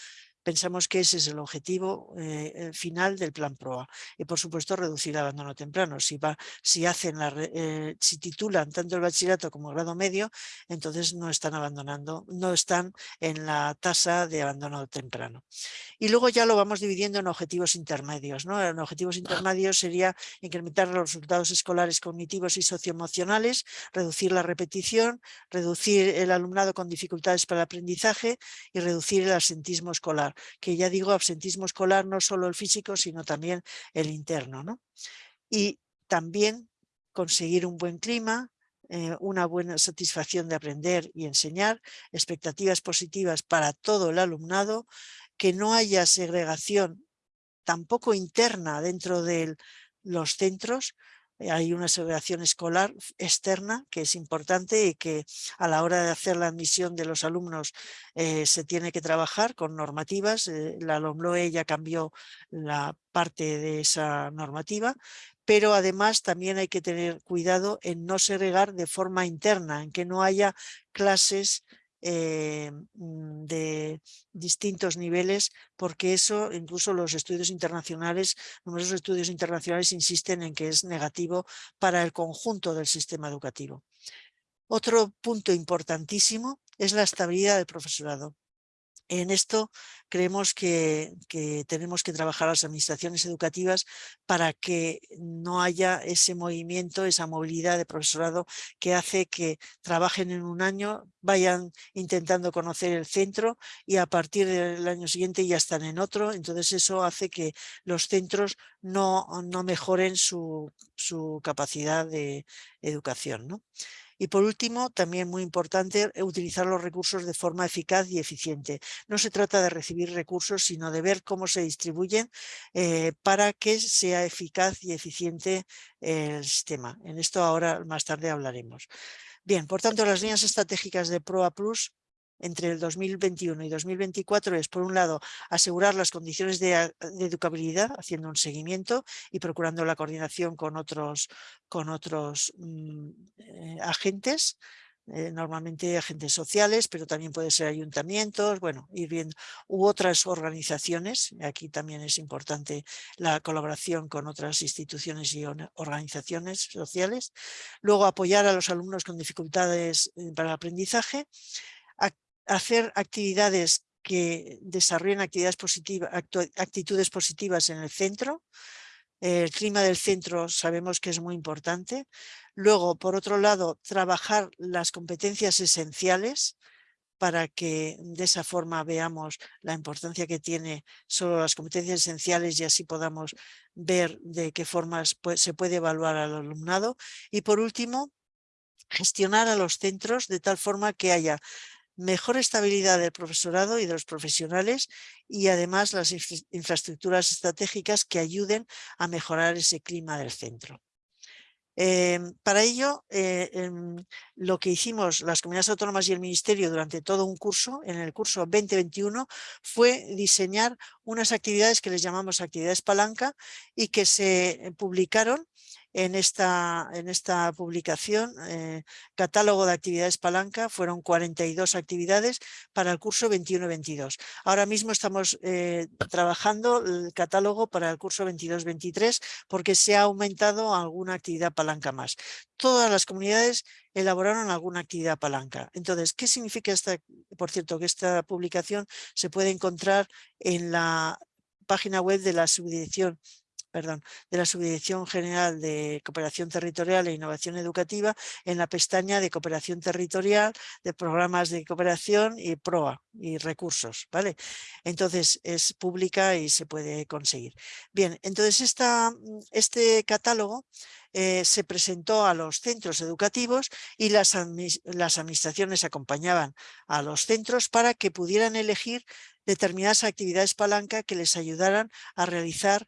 Speaker 4: Pensamos que ese es el objetivo eh, final del plan PROA y por supuesto reducir el abandono temprano. Si, va, si, hacen la, eh, si titulan tanto el bachillerato como el grado medio, entonces no están abandonando, no están en la tasa de abandono temprano. Y luego ya lo vamos dividiendo en objetivos intermedios. ¿no? En objetivos intermedios sería incrementar los resultados escolares cognitivos y socioemocionales, reducir la repetición, reducir el alumnado con dificultades para el aprendizaje y reducir el absentismo escolar que ya digo absentismo escolar no solo el físico, sino también el interno. ¿no? Y también conseguir un buen clima, eh, una buena satisfacción de aprender y enseñar, expectativas positivas para todo el alumnado, que no haya segregación tampoco interna dentro de los centros, hay una segregación escolar externa que es importante y que a la hora de hacer la admisión de los alumnos eh, se tiene que trabajar con normativas. Eh, la LOMLOE ya cambió la parte de esa normativa, pero además también hay que tener cuidado en no segregar de forma interna, en que no haya clases eh, mm, de distintos niveles, porque eso incluso los estudios internacionales, numerosos estudios internacionales insisten en que es negativo para el conjunto del sistema educativo. Otro punto importantísimo es la estabilidad del profesorado. En esto creemos que, tenemos que trabajar las administraciones educativas para que no haya ese movimiento, esa movilidad de profesorado que hace que trabajen en un año, vayan intentando conocer el centro y a partir del año siguiente ya están en otro. Entonces eso hace que los centros no, mejoren su, su capacidad de educación. ¿no? Y por último, también muy importante, eh, utilizar los recursos de forma eficaz y eficiente. No se trata de recibir recursos, sino de ver cómo se distribuyen eh, para que sea eficaz y eficiente el sistema. En esto ahora más tarde hablaremos. Bien, por tanto, las líneas estratégicas de PROA Plus entre el 2021 y 2024 es, por un lado, asegurar las condiciones de, educabilidad, haciendo un seguimiento y procurando la coordinación con otros, con otros mm, eh, agentes, eh, normalmente agentes sociales, pero también puede ser ayuntamientos, bueno, ir viendo, u otras organizaciones, aquí también es importante la colaboración con otras instituciones y organizaciones sociales. Luego apoyar a los alumnos con dificultades eh, para el aprendizaje, hacer actividades que desarrollen actitudes positivas en el centro. El clima del centro sabemos que es muy importante. Luego, por otro lado, trabajar las competencias esenciales para que de esa forma veamos la importancia que tiene solo las competencias esenciales y así podamos ver de qué formas se puede evaluar al alumnado. Y por último, gestionar a los centros de tal forma que haya mejor estabilidad del profesorado y de los profesionales y además las infraestructuras estratégicas que ayuden a mejorar ese clima del centro. Em, para ello, eh, em, lo que hicimos las comunidades autónomas y el Ministerio durante todo un curso, en el curso 2021, fue diseñar unas actividades que les llamamos actividades palanca y que se publicaron en esta, en esta publicación, eh, catálogo de actividades palanca, fueron 42 actividades para el curso 21-22. Ahora mismo estamos eh, trabajando el catálogo para el curso 22-23 porque se ha aumentado alguna actividad palanca más. Todas las comunidades elaboraron alguna actividad palanca. Entonces, ¿qué significa esta? Por cierto, que esta publicación se puede encontrar en la página web de la subdirección perdón, de la Subdirección General de Cooperación Territorial e Innovación Educativa en la pestaña de Cooperación Territorial, de Programas de Cooperación y PROA y recursos, ¿vale? Entonces es pública y se puede conseguir. Bien, entonces esta, este catálogo eh, se presentó a los centros educativos y las, las administraciones acompañaban a los centros para que pudieran elegir determinadas actividades palanca que les ayudaran a realizar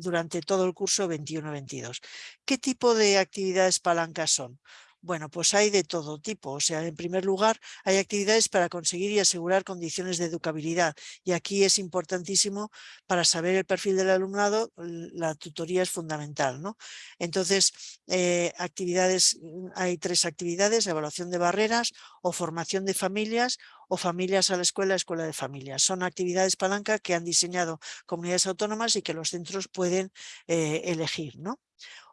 Speaker 4: durante todo el curso 21-22. ¿Qué tipo de actividades palancas son? Bueno, pues hay de todo tipo. O sea, en primer lugar, hay actividades para conseguir y asegurar condiciones de educabilidad. Y aquí es importantísimo para saber el perfil del alumnado, la tutoría es fundamental. ¿no? Entonces, eh, actividades, mm, hay tres actividades, evaluación de barreras o formación de familias o familias a la escuela, escuela de familias. Son actividades palanca que han diseñado comunidades autónomas y que los centros pueden eh, elegir. ¿no?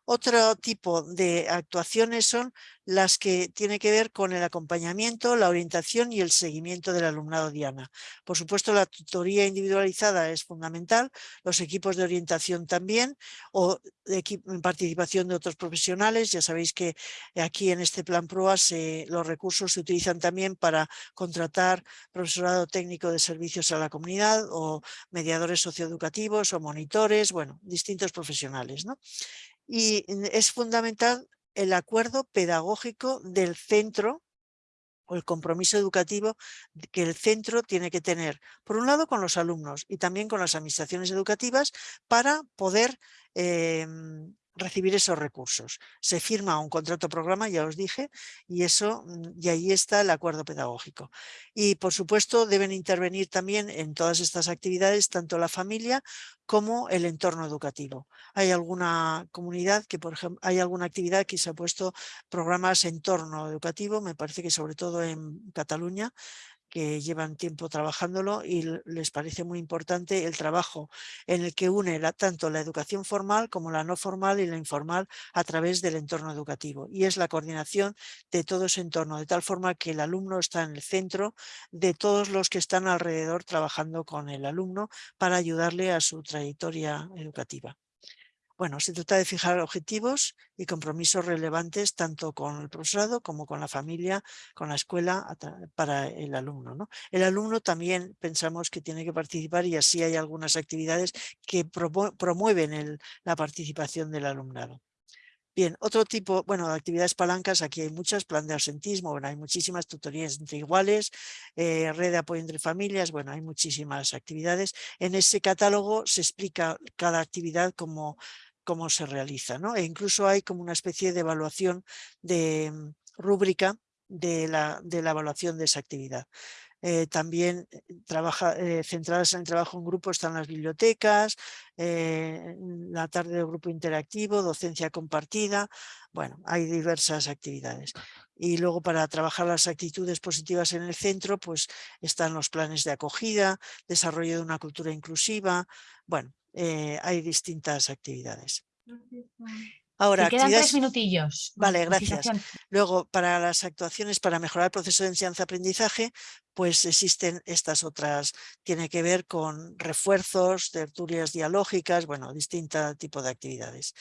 Speaker 4: Otro tipo de actuaciones son las que tienen que ver con el acompañamiento, la orientación y el seguimiento del alumnado Diana. Por supuesto, la tutoría individualizada es fundamental, los equipos de orientación también, o de participación de otros profesionales. Ya sabéis que aquí en este plan PROA los recursos se utilizan también para contratar profesorado técnico de servicios a la comunidad o mediadores socioeducativos o monitores, bueno, distintos profesionales. ¿no? Y es fundamental el acuerdo pedagógico del centro o el compromiso educativo que el centro tiene que tener, por un lado con los alumnos y también con las administraciones educativas para poder em, recibir esos recursos. Se firma un contrato programa, ya os dije, y eso mm, y ahí está el acuerdo pedagógico. Y por supuesto deben intervenir también en todas estas actividades tanto la familia como el entorno educativo. Hay alguna comunidad que, por ejemplo, hay alguna actividad que se ha puesto programas entorno educativo, me parece que sobre todo en Cataluña, que llevan tiempo trabajándolo y les parece muy importante el trabajo en el que une tanto la educación formal como la no formal y la informal a través del entorno educativo. Y es la coordinación de todo ese entorno, de tal forma que el alumno está en el centro de todos los que están alrededor trabajando con el alumno para ayudarle a su trayectoria educativa. Bueno, se trata de fijar objetivos y compromisos relevantes tanto con el profesorado como con la familia, con la escuela, para el alumno. ¿no? El alumno también pensamos que tiene que participar y así hay algunas actividades que promueven la participación del alumnado. Bien, otro tipo, bueno, de actividades palancas, aquí hay muchas, plan de ausentismo, bueno, hay muchísimas tutorías entre iguales, eh, red de apoyo entre familias, bueno, hay muchísimas actividades. En ese catálogo se explica cada actividad como cómo se realiza. ¿no? E incluso hay como una especie de evaluación de mm, rúbrica de la, de la evaluación de esa actividad. Eh, también eh, trabaja, eh, centradas en el trabajo en grupo están las bibliotecas, la tarde de grupo interactivo, docencia compartida, bueno, hay diversas actividades. Y luego para trabajar las actitudes positivas en el centro, pues están los planes de acogida, desarrollo de una cultura inclusiva, bueno, eh, hay distintas actividades.
Speaker 3: Ahora, quedan tres minutillos.
Speaker 4: Vale, gracias. Luego, para las actuaciones para mejorar el proceso de enseñanza-aprendizaje, pues existen estas otras, tiene que ver con refuerzos, tertulias dialógicas, bueno, distintos tipos de actividades.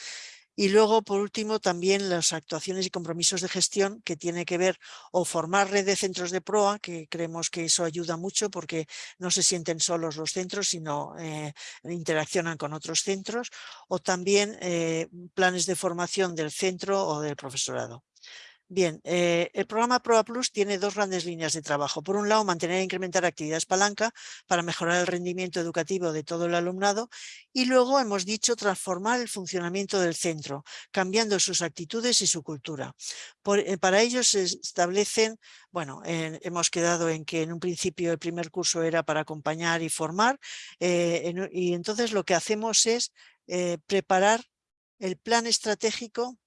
Speaker 4: Y luego, por último, también las actuaciones y compromisos de gestión que tiene que ver o formar red de centros de proa, que creemos que eso ayuda mucho porque no se sienten solos los centros, sino eh, interaccionan con otros centros, o también eh, planes de formación del centro o del profesorado. Bien, eh, el programa PROA Plus tiene dos grandes líneas de trabajo. Por un lado, mantener e incrementar actividades palanca para mejorar el rendimiento educativo de todo el alumnado y luego hemos dicho transformar el funcionamiento del centro, cambiando sus actitudes y su cultura. Eh, para ello se establecen, bueno, hemos quedado en que en un principio el primer curso era para acompañar y formar eh, y entonces lo que hacemos es preparar el plan estratégico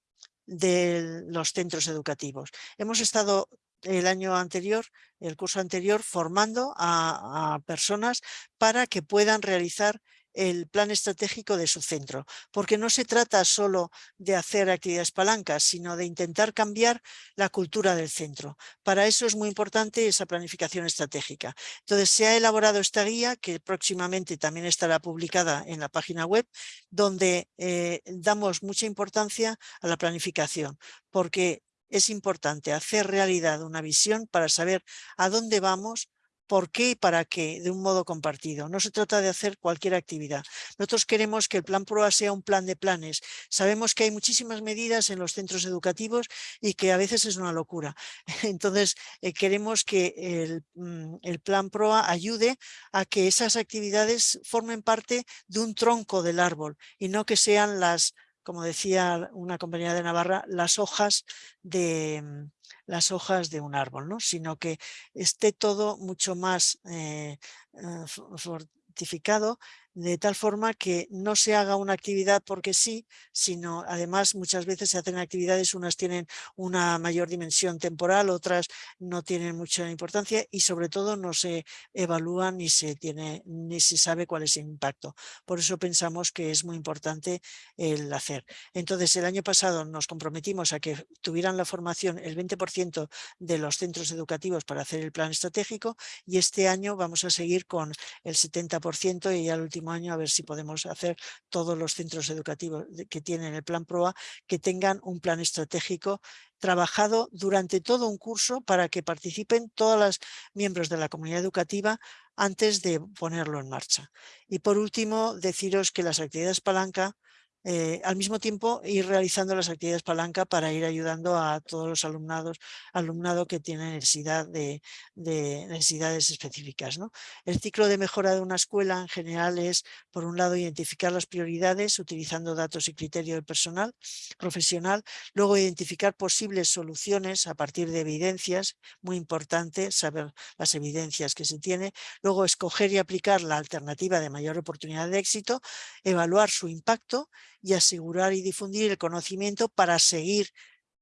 Speaker 4: de los centros educativos. Hemos estado el año anterior, el curso anterior, formando a, personas para que puedan realizar el plan estratégico de su centro, porque no se trata solo de hacer actividades palancas, sino de intentar cambiar la cultura del centro. Para eso es muy importante esa planificación estratégica. Entonces se ha elaborado esta guía, que próximamente también estará publicada en la página web, donde eh, damos mucha importancia a la planificación, porque es importante hacer realidad una visión para saber a dónde vamos, por qué y para qué, de un modo compartido. No se trata de hacer cualquier actividad. Nosotros queremos que el plan PROA sea un plan de planes. Sabemos que hay muchísimas medidas en los centros educativos y que a veces es una locura. Entonces, eh, queremos que el, mm, el plan PROA ayude a que esas actividades formen parte de un tronco del árbol y no que sean las como decía una compañera de Navarra, las hojas de, las hojas de un árbol, ¿no? sino que esté todo mucho más eh, eh, fortificado de tal forma que no se haga una actividad porque sí, sino además muchas veces se hacen actividades, unas tienen una mayor dimensión temporal, otras no tienen mucha importancia y sobre todo no se evalúan ni se, tiene, ni se sabe cuál es el impacto. Por eso pensamos que es muy importante el hacer. Entonces el año pasado nos comprometimos a que tuvieran la formación el 20% de los centros educativos para hacer el plan estratégico y este año vamos a seguir con el 70% y ya el último año a ver si podemos hacer todos los centros educativos que tienen el plan PROA que tengan un plan estratégico trabajado durante todo un curso para que participen todos los miembros de la comunidad educativa antes de ponerlo en marcha. Y por último, deciros que las actividades palanca eh, al mismo tiempo ir realizando las actividades palanca para ir ayudando a todos los alumnados, alumnado que tiene necesidad de, necesidades específicas. El ciclo de mejora de una escuela en general es, por un lado, identificar las prioridades utilizando datos y criterio del personal profesional, luego identificar posibles soluciones a partir de evidencias, muy importante saber las evidencias que se tiene, luego escoger y aplicar la alternativa de mayor oportunidad de éxito, evaluar su impacto y asegurar y difundir el conocimiento para seguir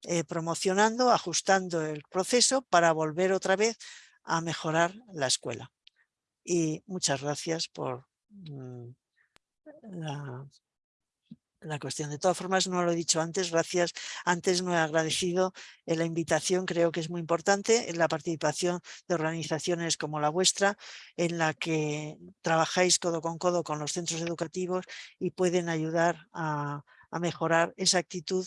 Speaker 4: eh, promocionando, ajustando el proceso para volver otra vez a mejorar la escuela. Y muchas gracias por mm, la la cuestión. De todas formas, no lo he dicho antes, gracias. Antes no he agradecido la invitación, creo que es muy importante, la participación de organizaciones como la vuestra, en la que trabajáis codo con codo con los centros educativos y pueden ayudar a, a mejorar esa actitud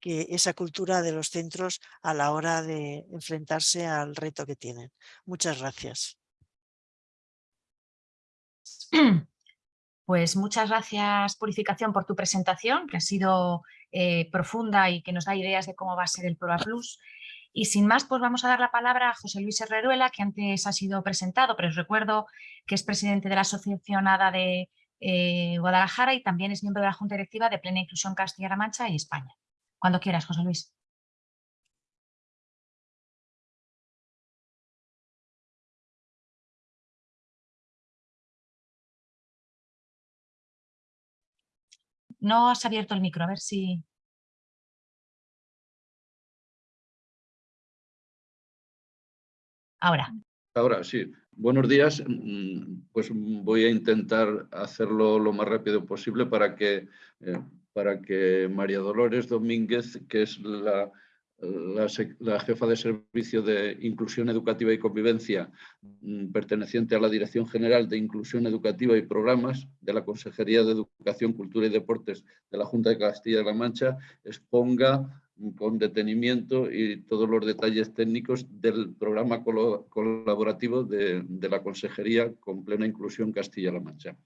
Speaker 4: que esa cultura de los centros a la hora de enfrentarse al reto que tienen. Muchas gracias.
Speaker 3: Pues muchas gracias Purificación por tu presentación, que ha sido eh, profunda y que nos da ideas de cómo va a ser el Proa Plus. Y sin más, pues vamos a dar la palabra a José Luis Herreruela, que antes ha sido presentado, pero os recuerdo que es presidente de la Asociación ADA de eh, Guadalajara y también es miembro de la Junta Directiva de Plena Inclusión Castilla-La Mancha y España. Cuando quieras, José Luis. No has abierto el micro, a ver si... Ahora.
Speaker 5: Ahora, sí. Buenos días. Mm, pues voy a intentar hacerlo lo más rápido posible para que, eh, para que María Dolores Domínguez, que es la la, jefa de Servicio de Inclusión Educativa y Convivencia, mm, perteneciente a la Dirección General de Inclusión Educativa y Programas de la Consejería de Educación, Cultura y Deportes de la Junta de Castilla-La Mancha, exponga con detenimiento y todos los detalles técnicos del programa colaborativo de, de la Consejería con Plena Inclusión Castilla-La Mancha.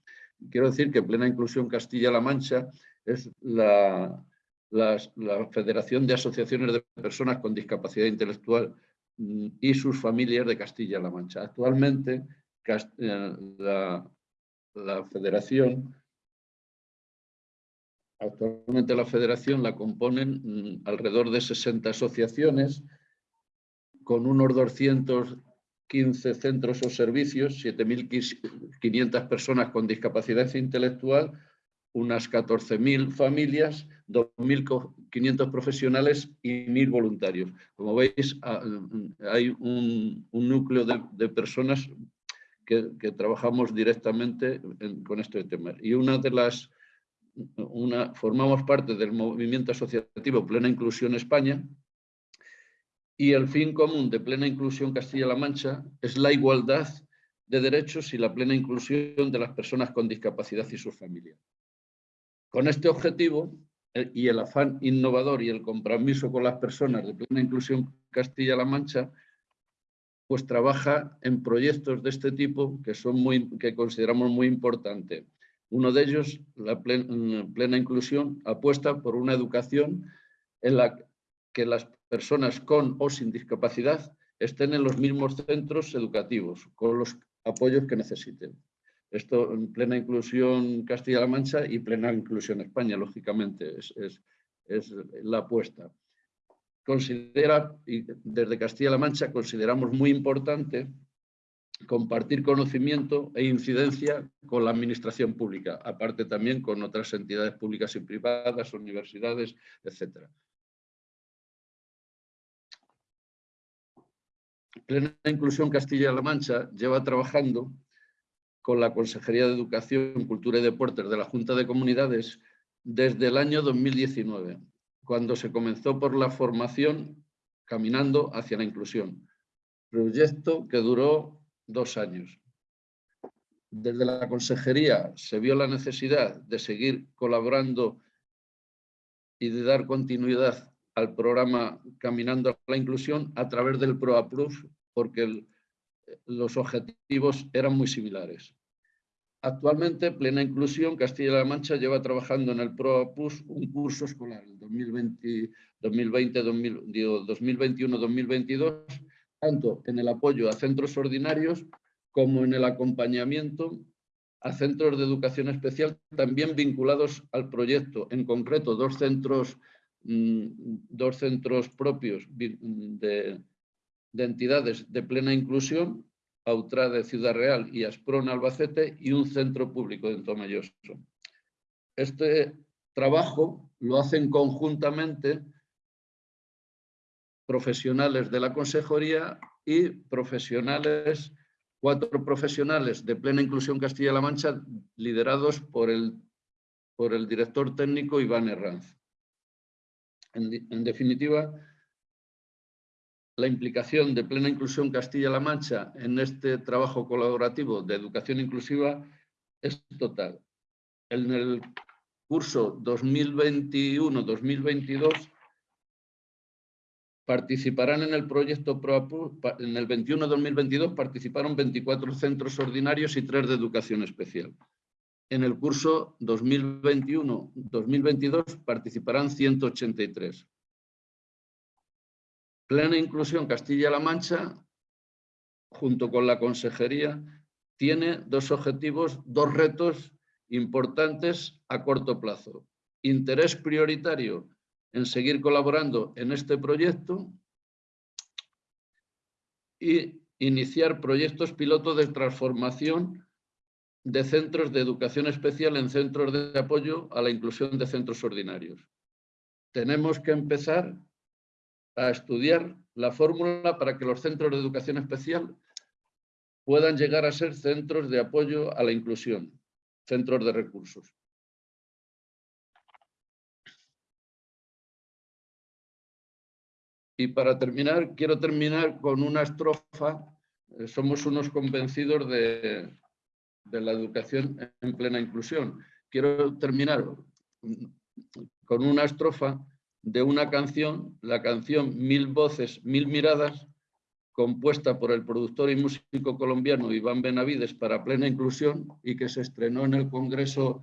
Speaker 5: Quiero decir que Plena Inclusión Castilla-La Mancha es la, la Federación de Asociaciones de Personas con Discapacidad Intelectual mm, y sus familias de Castilla-La Mancha. Actualmente eh, la, federación Actualmente la federación la componen mm, alrededor de 60 asociaciones con unos 215 centros o servicios, 7.500 personas con discapacidad intelectual, unas 14.000 familias, 2.500 profesionales y 1.000 voluntarios. Como veis, ah, hay un, núcleo de, personas que, trabajamos directamente con este tema. Y una de las, una, formamos parte del movimiento asociativo Plena Inclusión España y el fin común de Plena Inclusión Castilla-La Mancha es la igualdad de derechos y la plena inclusión de las personas con discapacidad y sus familias. Con este objetivo eh, y el afán innovador y el compromiso con las personas de plena inclusión Castilla-La Mancha, pues trabaja en proyectos de este tipo que, son muy, que consideramos muy importantes. Uno de ellos, la plena, inclusión, apuesta por una educación en la que las personas con o sin discapacidad estén en los mismos centros educativos, con los apoyos que necesiten. Esto en plena inclusión Castilla-La Mancha y plena inclusión España, lógicamente, es, es la apuesta. Considera, y desde Castilla-La Mancha consideramos muy importante compartir conocimiento e incidencia con la administración pública, aparte también con otras entidades públicas y privadas, universidades, etc. Plena Inclusión Castilla-La Mancha lleva trabajando con la Consejería de Educación, Cultura y Deportes de la Junta de Comunidades desde el año 2019, cuando se comenzó por la formación Caminando hacia la Inclusión, proyecto que duró dos años. Desde la consejería se vio la necesidad de seguir colaborando y de dar continuidad al programa Caminando a la Inclusión a través del PROA Plus, porque los objetivos eran muy similares. Actualmente, Plena Inclusión Castilla-La Mancha lleva trabajando en el PROA Plus un curso escolar, 2021-2022, tanto en el apoyo a centros ordinarios como en el acompañamiento a centros de educación especial, también vinculados al proyecto. En concreto, dos centros, mm, dos centros propios de, entidades de plena inclusión, Autra de Ciudad Real y Asprón Albacete, y un centro público de Tomelloso. Este trabajo lo hacen conjuntamente profesionales de la consejería y profesionales, cuatro profesionales de plena inclusión Castilla-La Mancha liderados por el, por el director técnico Iván Herranz. En, definitiva, la implicación de plena inclusión Castilla-La Mancha en este trabajo colaborativo de educación inclusiva es total. En el curso 2021-2022 participarán en el proyecto ProAPU, en el 21-2022 participaron 24 centros ordinarios y 3 de educación especial. En el curso 2021-2022 participarán 183. Plena Inclusión Castilla-La Mancha, junto con la Consejería, tiene dos objetivos, dos retos importantes a corto plazo. Interés prioritario en seguir colaborando en este proyecto y iniciar proyectos piloto de transformación de centros de educación especial en centros de apoyo a la inclusión de centros ordinarios. Tenemos que empezar a estudiar la fórmula para que los centros de educación especial puedan llegar a ser centros de apoyo a la inclusión, centros de recursos. Y para terminar, quiero terminar con una estrofa. Eh, somos unos convencidos de, la educación en plena inclusión. Quiero terminar con una estrofa de una canción, la canción Mil Voces, Mil Miradas, compuesta por el productor y músico colombiano Iván Benavides para Plena Inclusión y que se estrenó en el Congreso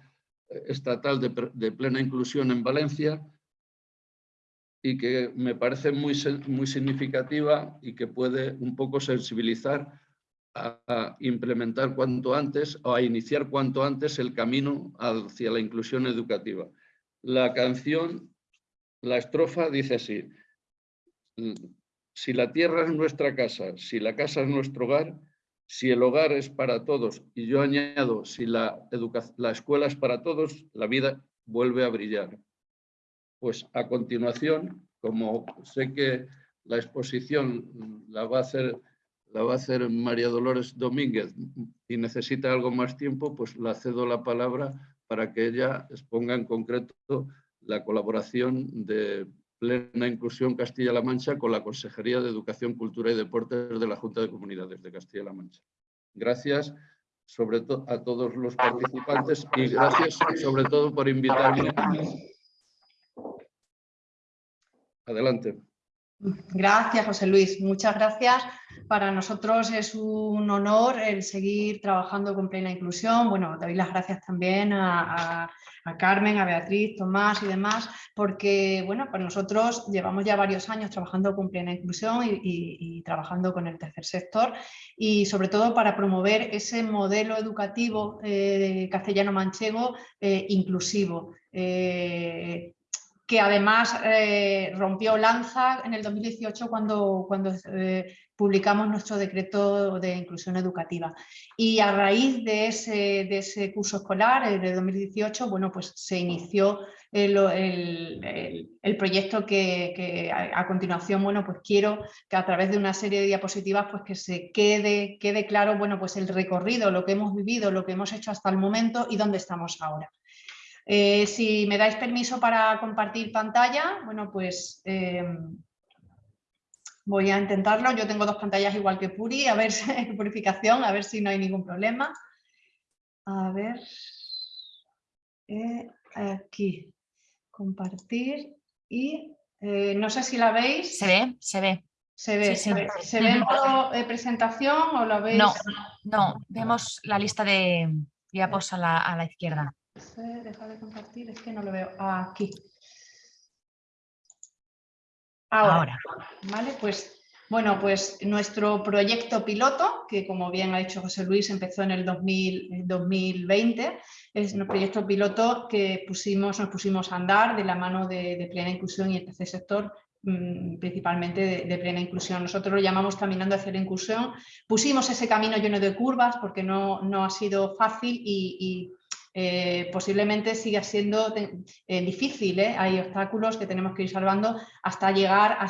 Speaker 5: Estatal de Plena Inclusión en Valencia y que me parece muy, muy significativa y que puede un poco sensibilizar a, implementar cuanto antes o a iniciar cuanto antes el camino hacia la inclusión educativa. La canción, la estrofa dice así, si la tierra es nuestra casa, si la casa es nuestro hogar, si el hogar es para todos, y yo añado, si la, la escuela es para todos, la vida vuelve a brillar. Pues a continuación, como sé que la exposición la va a hacer, la va a hacer María Dolores Domínguez y necesita algo más tiempo, pues la cedo la palabra para que ella exponga en concreto la colaboración de plena inclusión Castilla-La Mancha con la Consejería de Educación, Cultura y Deportes de la Junta de Comunidades de Castilla-La Mancha. Gracias sobre todo a todos los participantes y gracias sobre todo por invitarme Adelante.
Speaker 6: Gracias, José Luis. Muchas gracias. Para nosotros es un honor el seguir trabajando con plena inclusión. Bueno, doy las gracias también a, Carmen, a Beatriz, Tomás y demás, porque bueno, para nosotros llevamos ya varios años trabajando con plena inclusión y, trabajando con el tercer sector y sobre todo para promover ese modelo educativo eh, castellano-manchego eh, inclusivo. Eh, que además eh, rompió lanza en el 2018 cuando, cuando eh, publicamos nuestro decreto de inclusión educativa. Y a raíz de ese, de ese curso escolar, el de 2018, bueno, pues se inició el, el, proyecto que, a, continuación, bueno, pues quiero que a través de una serie de diapositivas, pues que se quede, quede claro, bueno, pues el recorrido, lo que hemos vivido, lo que hemos hecho hasta el momento y dónde estamos ahora. Eh, si me dais permiso para compartir pantalla, bueno, pues eh, voy a intentarlo. Yo tengo dos pantallas igual que Puri, a ver, purificación, a ver si no hay ningún problema. A ver, eh, aquí, compartir y no sé si la veis.
Speaker 3: Se ve, se ve.
Speaker 6: Se ve, se ve. ¿Se ve en presentación o la veis?
Speaker 3: No, no, vemos la lista de diapos a la, a la izquierda
Speaker 6: deja de compartir, es que no lo veo. Aquí. Ahora, ¿vale? Pues, bueno, pues nuestro proyecto piloto, que como bien ha dicho José Luis, empezó en el 2020, es un proyecto piloto que pusimos, nos pusimos a andar de la mano de, plena inclusión y el tercer sector mm, principalmente de, plena inclusión. Nosotros lo llamamos Caminando hacia la Inclusión. Pusimos ese camino lleno de curvas porque no, no ha sido fácil y eh, posiblemente siga siendo eh, difícil, ¿eh? hay obstáculos que tenemos que ir salvando hasta llegar a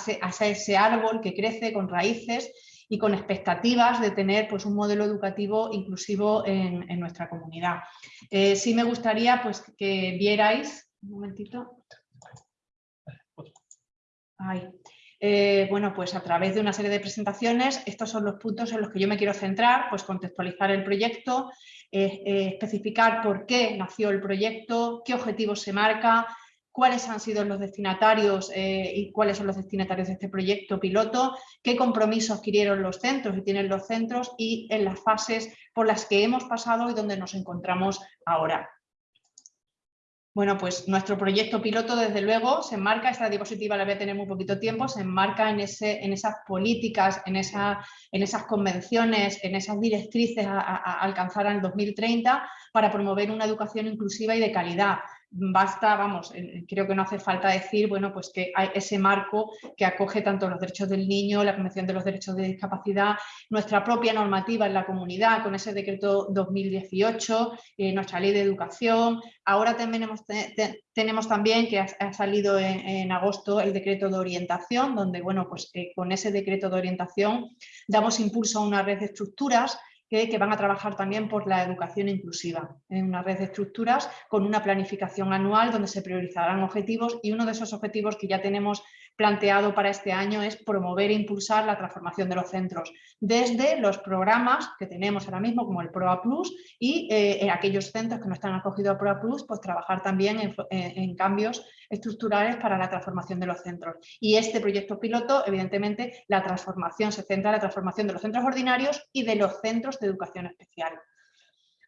Speaker 6: ese, árbol que crece con raíces y con expectativas de tener pues, un modelo educativo inclusivo en, nuestra comunidad. sí me gustaría pues, que vierais, un momentito, bueno, pues a través de una serie de presentaciones, estos son los puntos en los que yo me quiero centrar, pues contextualizar el proyecto, eh, especificar por qué nació el proyecto, qué objetivos se marca, cuáles han sido los destinatarios eh, y cuáles son los destinatarios de este proyecto piloto, qué compromisos adquirieron los centros y tienen los centros y en las fases por las que hemos pasado y donde nos encontramos ahora. Bueno, pues nuestro proyecto piloto, desde luego, se enmarca, esta diapositiva la voy a tener muy poquito tiempo, se enmarca en, ese, en esas políticas, en, esa, en esas convenciones, en esas directrices a, a alcanzar en 2030 para promover una educación inclusiva y de calidad, basta, vamos, creo que no hace falta decir, bueno, pues que hay ese marco que acoge tanto los derechos del niño, la Convención de los Derechos de Discapacidad, nuestra propia normativa en la comunidad con ese decreto 2018, eh, nuestra ley de educación. Ahora tenemos también que ha, salido en, agosto el decreto de orientación, donde, bueno, pues eh, con ese decreto de orientación damos impulso a una red de estructuras que, van a trabajar también por la educación inclusiva, en una red de estructuras con una planificación anual donde se priorizarán objetivos y uno de esos objetivos que ya tenemos planteado para este año es promover e impulsar la transformación de los centros, desde los programas que tenemos ahora mismo como el PROA Plus y eh, en aquellos centros que no están acogidos a PROA Plus, pues trabajar también en, cambios estructurales para la transformación de los centros. Y este proyecto piloto, evidentemente, la transformación se centra en la transformación de los centros ordinarios y de los centros de educación especial.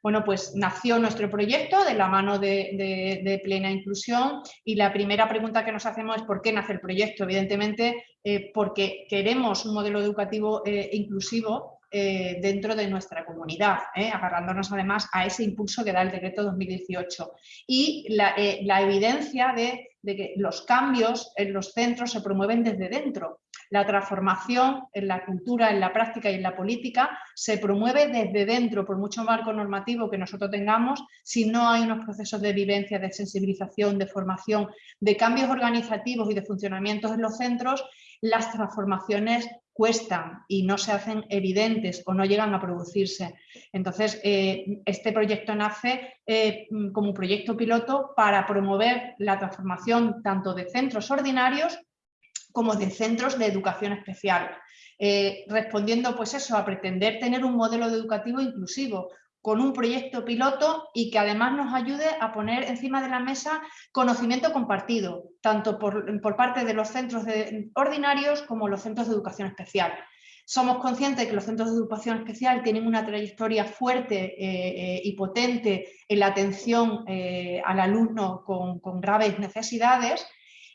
Speaker 6: Bueno, pues nació nuestro proyecto de la mano de, plena inclusión y la primera pregunta que nos hacemos es ¿por qué nace el proyecto? Evidentemente eh, porque queremos un modelo educativo eh, inclusivo eh, dentro de nuestra comunidad, agarrándonos además a ese impulso que da el decreto 2018 y la, evidencia de, de que los cambios en los centros se promueven desde dentro, la transformación en la cultura, en la práctica y en la política se promueve desde dentro, por mucho marco normativo que nosotros tengamos, si no hay unos procesos de vivencia, de sensibilización, de formación, de cambios organizativos y de funcionamientos en los centros, las transformaciones cuestan y no se hacen evidentes o no llegan a producirse. Entonces, eh, este proyecto nace eh, como proyecto piloto para promover la transformación tanto de centros ordinarios como de centros de educación especial, eh, respondiendo pues eso, a pretender tener un modelo educativo inclusivo, con un proyecto piloto y que además nos ayude a poner encima de la mesa conocimiento compartido, tanto por, parte de los centros ordinarios como los centros de educación especial. Somos conscientes de que los centros de educación especial tienen una trayectoria fuerte eh, eh, y potente en la atención eh, al alumno con, graves necesidades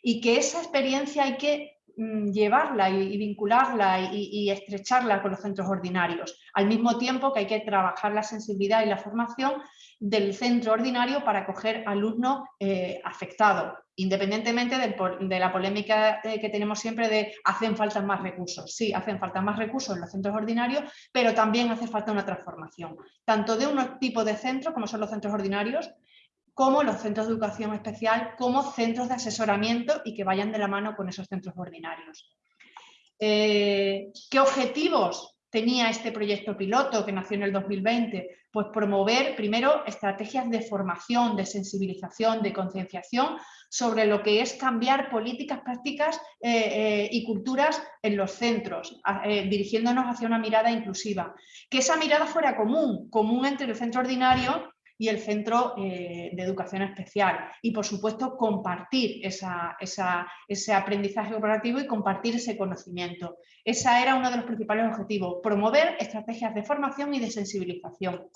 Speaker 6: y que esa experiencia hay que llevarla y, vincularla y, estrecharla con los centros ordinarios, al mismo tiempo que hay que trabajar la sensibilidad y la formación del centro ordinario para acoger alumnos eh, afectados, independientemente de la polémica eh, que tenemos siempre de hacen falta más recursos. Sí, hacen falta más recursos en los centros ordinarios, pero también hace falta una transformación, tanto de un tipo de centros como son los centros ordinarios, como los centros de educación especial, como centros de asesoramiento y que vayan de la mano con esos centros ordinarios. Eh, ¿Qué objetivos tenía este proyecto piloto que nació en el 2020? Pues promover primero estrategias de formación, de sensibilización, de concienciación sobre lo que es cambiar políticas, prácticas eh, eh, y culturas en los centros, dirigiéndonos hacia una mirada inclusiva. Que esa mirada fuera común, común entre el centro ordinario y el Centro eh, de Educación Especial. Y, por supuesto, compartir ese aprendizaje cooperativo y compartir ese conocimiento. Ese era uno de los principales objetivos, promover estrategias de formación y de sensibilización.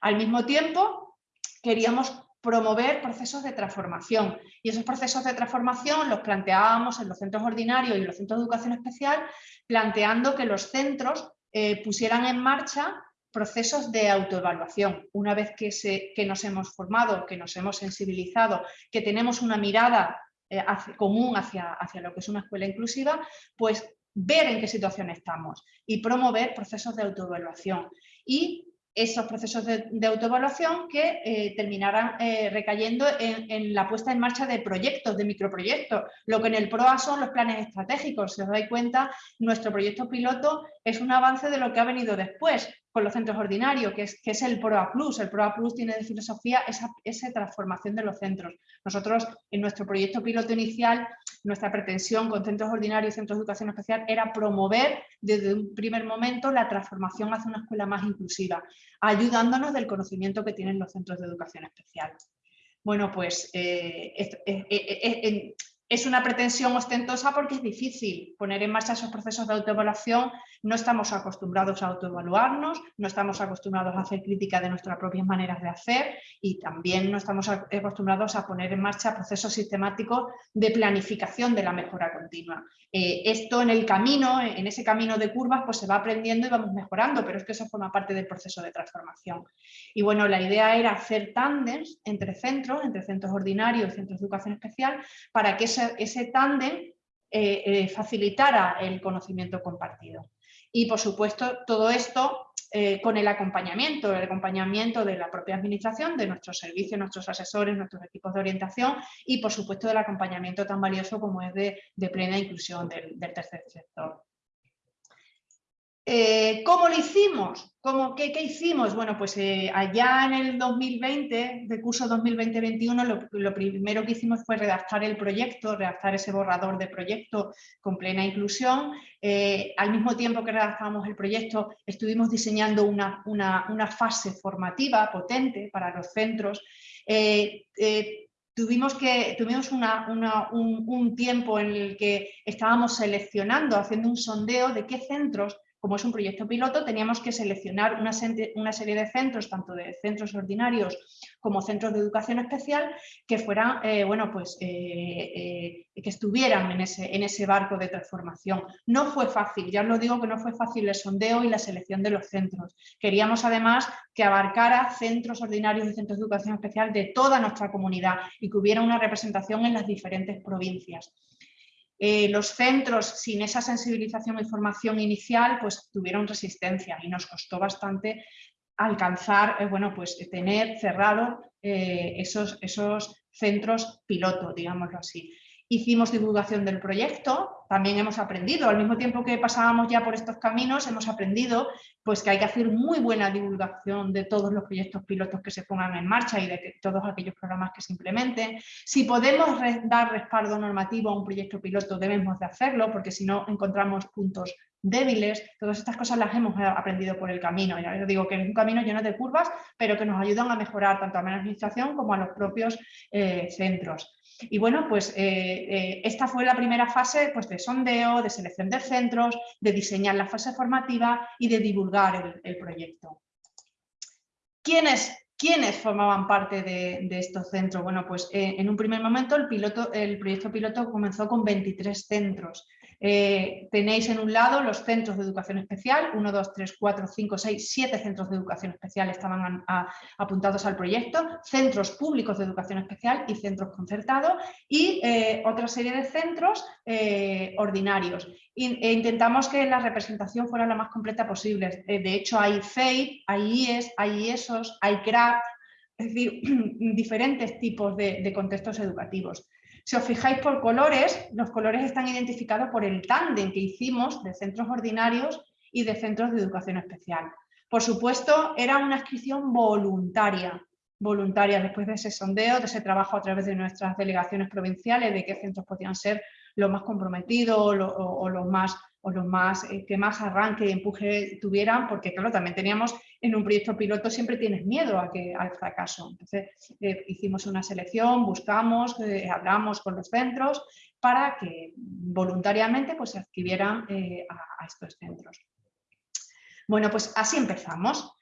Speaker 6: Al mismo tiempo, queríamos promover procesos de transformación y esos procesos de transformación los planteábamos en los centros ordinarios y en los centros de educación especial planteando que los centros eh, pusieran en marcha procesos de autoevaluación. Una vez que, nos hemos formado, que nos hemos sensibilizado, que tenemos una mirada eh, común hacia, lo que es una escuela inclusiva, pues ver en qué situación estamos y promover procesos de autoevaluación. Y esos procesos de, autoevaluación que eh, terminarán eh, recayendo en, la puesta en marcha de proyectos, de microproyectos. Lo que en el PROA son los planes estratégicos. Si os dais cuenta, nuestro proyecto piloto es un avance de lo que ha venido después con los centros ordinarios, que es, que es el PROA Plus. El PROA Plus tiene de filosofía esa, esa transformación de los centros. Nosotros, en nuestro proyecto piloto inicial, nuestra pretensión con centros ordinarios y centros de educación especial era promover desde un primer momento la transformación hacia una escuela más inclusiva, ayudándonos del conocimiento que tienen los centros de educación especial. Bueno, pues eh, eh, eh, es una pretensión ostentosa porque es difícil poner en marcha esos procesos de autoevaluación. No estamos acostumbrados a autoevaluarnos, no estamos acostumbrados a hacer crítica de nuestras propias maneras de hacer y también no estamos acostumbrados a poner en marcha procesos sistemáticos de planificación de la mejora continua. Eh, esto en el camino, en ese camino de curvas, pues se va aprendiendo y vamos mejorando, pero es que eso forma parte del proceso de transformación. Y bueno, la idea era hacer tándems entre centros, entre centros ordinarios y centros de educación especial, para que ese, tándem eh, eh, facilitara el conocimiento compartido. Y por supuesto todo esto eh, con el acompañamiento, el acompañamiento de la propia administración, de nuestros servicios, nuestros asesores, nuestros equipos de orientación y por supuesto del acompañamiento tan valioso como es de, plena inclusión del tercer sector. Eh, ¿Cómo lo hicimos? ¿Cómo, qué, hicimos? Bueno, pues eh, allá en el 2020, de curso 2020-21, lo, primero que hicimos fue redactar el proyecto, redactar ese borrador de proyecto con plena inclusión. Eh, al mismo tiempo que redactábamos el proyecto, estuvimos diseñando una, fase formativa potente para los centros. tuvimos, que, tuvimos un, un tiempo en el que estábamos seleccionando, haciendo un sondeo de qué centros como es un proyecto piloto, teníamos que seleccionar una, serie de centros, tanto de centros ordinarios como centros de educación especial, que fueran, eh, bueno, pues, eh, eh, que estuvieran en ese, en ese barco de transformación. No fue fácil, ya os lo digo que no fue fácil el sondeo y la selección de los centros. Queríamos además que abarcara centros ordinarios y centros de educación especial de toda nuestra comunidad y que hubiera una representación en las diferentes provincias. Eh, los centros sin esa sensibilización y formación inicial pues tuvieron resistencia y nos costó bastante alcanzar, eh, bueno, pues tener cerrado eh, esos, esos centros piloto, digámoslo así hicimos divulgación del proyecto, también hemos aprendido, al mismo tiempo que pasábamos ya por estos caminos, hemos aprendido pues, que hay que hacer muy buena divulgación de todos los proyectos pilotos que se pongan en marcha y de todos aquellos programas que se implementen. Si podemos dar respaldo normativo a un proyecto piloto, debemos de hacerlo, porque si no encontramos puntos débiles, todas estas cosas las hemos aprendido por el camino. Ya os digo que es un camino lleno de curvas, pero que nos ayudan a mejorar tanto a la administración como a los propios eh, centros. Y bueno, pues esta fue la primera fase pues, de sondeo, de selección de centros, de diseñar la fase formativa y de divulgar el, proyecto. ¿Quiénes ¿Quiénes formaban parte de, estos centros? Bueno, pues eh, en un primer momento el proyecto piloto comenzó con 23 centros. Eh, tenéis en un lado los centros de educación especial, 1, 2, 3, 4, 5, 6, 7 centros de educación especial estaban apuntados al proyecto, centros públicos de educación especial y centros concertados y eh, otra serie de centros eh, ordinarios. E intentamos que la representación fuera la más completa posible. de hecho hay FEI, hay IES, hay IESOS, hay CRAP, es decir, diferentes tipos de contextos educativos. Si os fijáis por colores, los colores están identificados por el tándem que hicimos de centros ordinarios y de centros de educación especial. Por supuesto, era una inscripción voluntaria, voluntaria después de ese sondeo, de ese trabajo a través de nuestras delegaciones provinciales, de qué centros podían ser los más comprometidos o, los más, o los más eh, que más arranque y empuje tuvieran, porque claro, también teníamos en un proyecto piloto siempre tienes miedo a que, al fracaso. Entonces eh, hicimos una selección, buscamos, eh, hablamos con los centros para que voluntariamente pues, se adquirieran a, a estos centros. Bueno, pues así empezamos.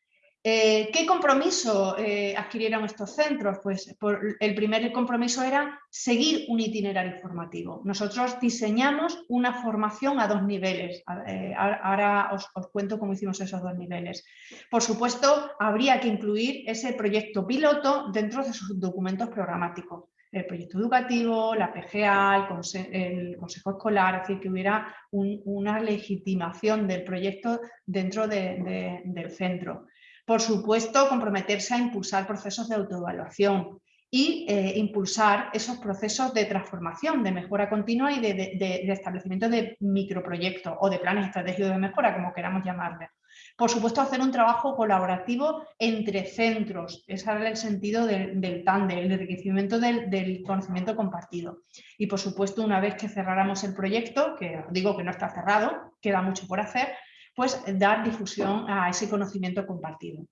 Speaker 6: Eh, ¿Qué compromiso eh, adquirieron estos centros? Pues el primer compromiso era seguir un itinerario formativo. Nosotros diseñamos una formación a dos niveles. Eh, ahora os, cuento cómo hicimos esos dos niveles. Por supuesto, habría que incluir ese proyecto piloto dentro de sus documentos programáticos. El proyecto educativo, la PGA, el, consejo escolar, es que hubiera una legitimación del proyecto dentro del centro. Por supuesto, comprometerse a impulsar procesos de autoevaluación y eh, impulsar esos procesos de transformación, de mejora continua y de, establecimiento de microproyectos o de planes estratégicos de mejora, como queramos llamarle. Por supuesto, hacer un trabajo colaborativo entre centros, ese era el sentido del, del tándem, el enriquecimiento del, del, conocimiento compartido. Y por supuesto, una vez que cerráramos el proyecto, que digo que no está cerrado, queda mucho por hacer, pues dar difusión a ese conocimiento compartido.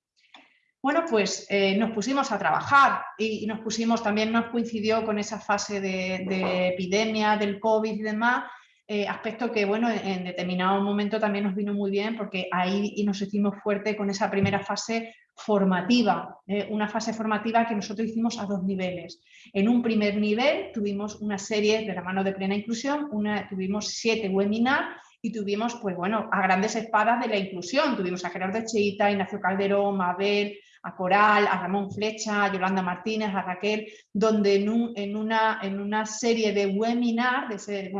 Speaker 6: Bueno, pues eh, nos pusimos a trabajar y, nos pusimos, también nos coincidió con esa fase de, epidemia, del COVID y demás, eh, aspecto que bueno, en determinado momento también nos vino muy bien porque ahí nos hicimos fuerte con esa primera fase formativa, eh, una fase formativa que nosotros hicimos a dos niveles. En un primer nivel tuvimos una serie de la mano de plena inclusión, una, tuvimos siete webinars y tuvimos, pues bueno, a grandes espadas de la inclusión. Tuvimos a Gerardo Echeita, Ignacio Calderón, Mabel, a Coral, a Ramón Flecha, a Yolanda Martínez, a Raquel, donde en, una, en una, serie de webinars, de,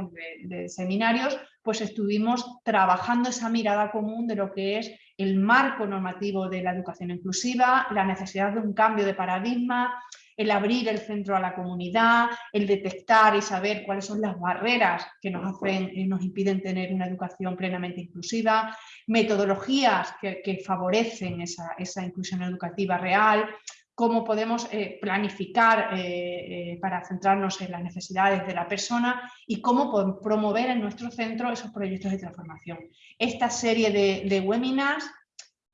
Speaker 6: de, seminarios, pues estuvimos trabajando esa mirada común de lo que es el marco normativo de la educación inclusiva, la necesidad de un cambio de paradigma, el abrir el centro a la comunidad, el detectar y saber cuáles son las barreras que nos, hacen, eh, nos impiden tener una educación plenamente inclusiva, metodologías que, favorecen esa, inclusión educativa real, cómo podemos eh, planificar eh, para centrarnos en las necesidades de la persona y cómo promover en nuestro centro esos proyectos de transformación. Esta serie de, webinars,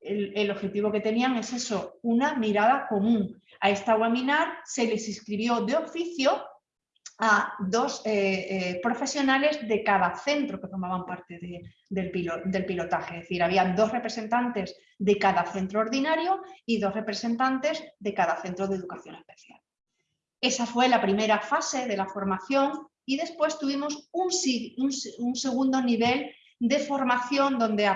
Speaker 6: el, objetivo que tenían es eso, una mirada común, a esta webinar se les inscribió de oficio a dos eh, eh, profesionales de cada centro que formaban parte del, pilotaje. Es decir, habían dos representantes de cada centro ordinario y dos representantes de cada centro de educación especial. Esa fue la primera fase de la formación y después tuvimos un, segundo nivel de formación donde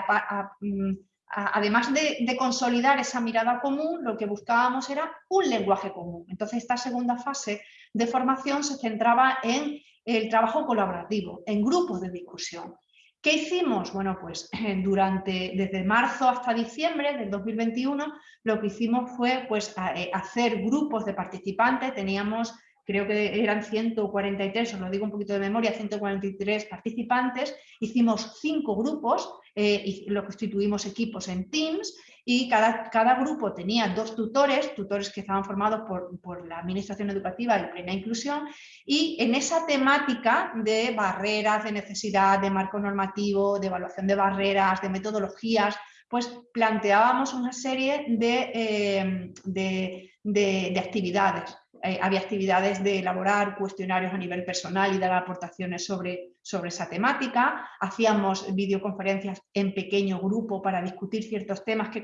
Speaker 6: mm, además de, consolidar esa mirada común, lo que buscábamos era un lenguaje común. Entonces, esta segunda fase de formación se centraba en el trabajo colaborativo, en grupos de discusión. ¿Qué hicimos? Bueno, pues durante, desde marzo hasta diciembre del 2021, lo que hicimos fue pues, eh, hacer grupos de participantes, teníamos creo que eran 143, os lo digo un poquito de memoria, 143 participantes, hicimos cinco grupos eh, y lo constituimos equipos en Teams y cada, cada, grupo tenía dos tutores, tutores que estaban formados por, por, la Administración Educativa y Plena Inclusión, y en esa temática de barreras, de necesidad, de marco normativo, de evaluación de barreras, de metodologías, pues planteábamos una serie de, eh, de, de actividades. Eh, había actividades de elaborar cuestionarios a nivel personal y dar aportaciones sobre, sobre esa temática, hacíamos videoconferencias en pequeño grupo para discutir ciertos temas que,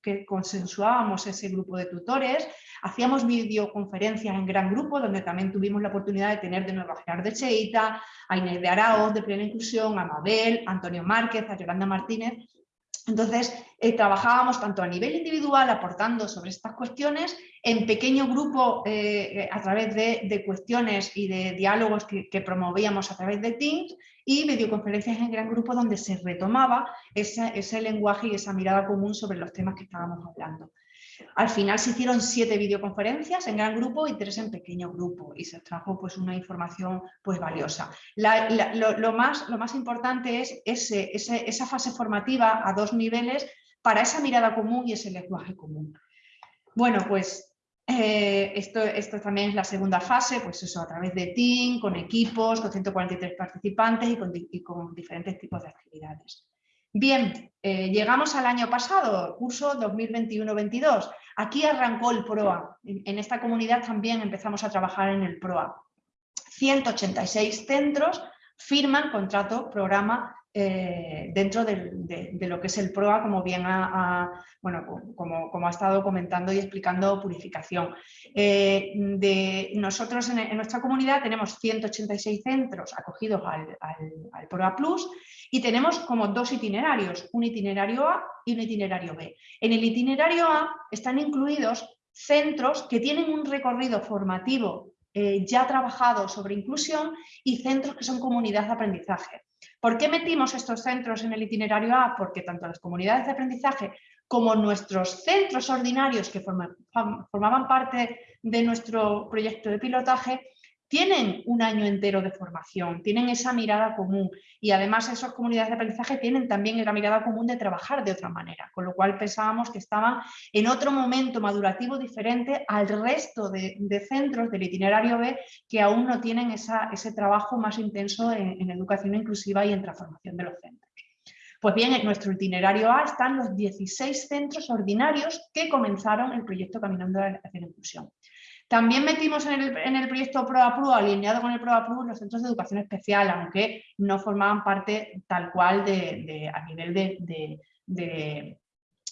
Speaker 6: que consensuábamos ese grupo de tutores, hacíamos videoconferencias en gran grupo donde también tuvimos la oportunidad de tener de nuevo a Gerardo de Cheita, a Inés de Araoz de Plena Inclusión, a Mabel, a Antonio Márquez, a Yolanda Martínez, entonces, eh, trabajábamos tanto a nivel individual aportando sobre estas cuestiones, en pequeño grupo eh, eh, a través de, cuestiones y de diálogos que, que, promovíamos a través de Teams y videoconferencias en gran grupo donde se retomaba ese lenguaje y esa mirada común sobre los temas que estábamos hablando. Al final se hicieron siete videoconferencias en gran grupo y tres en pequeño grupo y se trajo pues, una información pues, valiosa. lo, más, lo, más, importante es ese, esa fase formativa a dos niveles para esa mirada común y ese lenguaje común. Bueno, pues eh, esto, esto, también es la segunda fase, pues eso a través de Team, con equipos, con 143 participantes y con, y con diferentes tipos de actividades. Bien, eh, llegamos al año pasado, curso 2021-22. Aquí arrancó el PROA. En, esta comunidad también empezamos a trabajar en el PROA. 186 centros firman contrato, programa eh, dentro de, lo que es el PROA, como bien ha, bueno, como, ha estado comentando y explicando Purificación. Eh, de, nosotros en, nuestra comunidad tenemos 186 centros acogidos al, al, PROA Plus y tenemos como dos itinerarios, un itinerario A y un itinerario B. En el itinerario A están incluidos centros que tienen un recorrido formativo eh, ya trabajado sobre inclusión y centros que son comunidades de aprendizaje. ¿Por qué metimos estos centros en el itinerario A? Porque tanto las comunidades de aprendizaje como nuestros centros ordinarios que formaban parte de nuestro proyecto de pilotaje tienen un año entero de formación, tienen esa mirada común y además esas comunidades de aprendizaje tienen también la mirada común de trabajar de otra manera, con lo cual pensábamos que estaban en otro momento madurativo diferente al resto de, centros del itinerario B que aún no tienen ese trabajo más intenso en, educación inclusiva y en transformación de los centros. Pues bien, en nuestro itinerario A están los 16 centros ordinarios que comenzaron el proyecto Caminando hacia la Inclusión. También metimos en el, proyecto ProAPRU, alineado con el ProAPRU, los centros de educación especial, aunque no formaban parte tal cual de, a nivel de,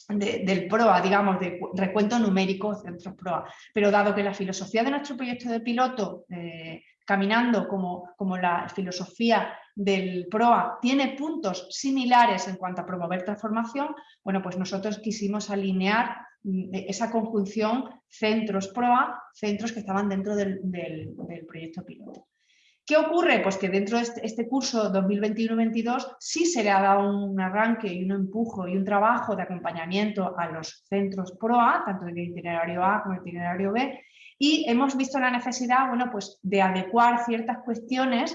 Speaker 6: del PROA, digamos, de recuento numérico centros PROA. Pero dado que la filosofía de nuestro proyecto de piloto, eh, caminando como, como la filosofía del PROA, tiene puntos similares en cuanto a promover transformación, bueno, pues nosotros quisimos alinear esa conjunción centros PROA, centros que estaban dentro del, proyecto piloto. ¿Qué ocurre? Pues que dentro de este, este curso 2021-22 sí se le ha dado un arranque y un empujo y un trabajo de acompañamiento a los centros PROA, tanto en itinerario A como el itinerario B, y hemos visto la necesidad bueno, pues de adecuar ciertas cuestiones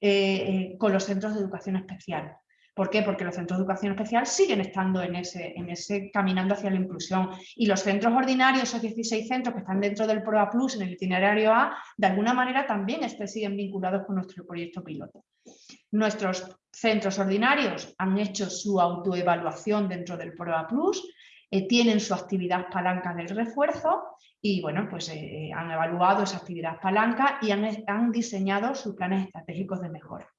Speaker 6: eh, eh, con los centros de educación especial. ¿Por qué? Porque los centros de educación especial siguen estando en ese, en ese caminando hacia la inclusión y los centros ordinarios, esos 16 centros que están dentro del PROA Plus en el itinerario A, de alguna manera también este, siguen vinculados con nuestro proyecto piloto. Nuestros centros ordinarios han hecho su autoevaluación dentro del PROA Plus, eh, tienen su actividad palanca del refuerzo y bueno, pues eh, eh, han evaluado esa actividad palanca y han, han diseñado sus planes estratégicos de mejora.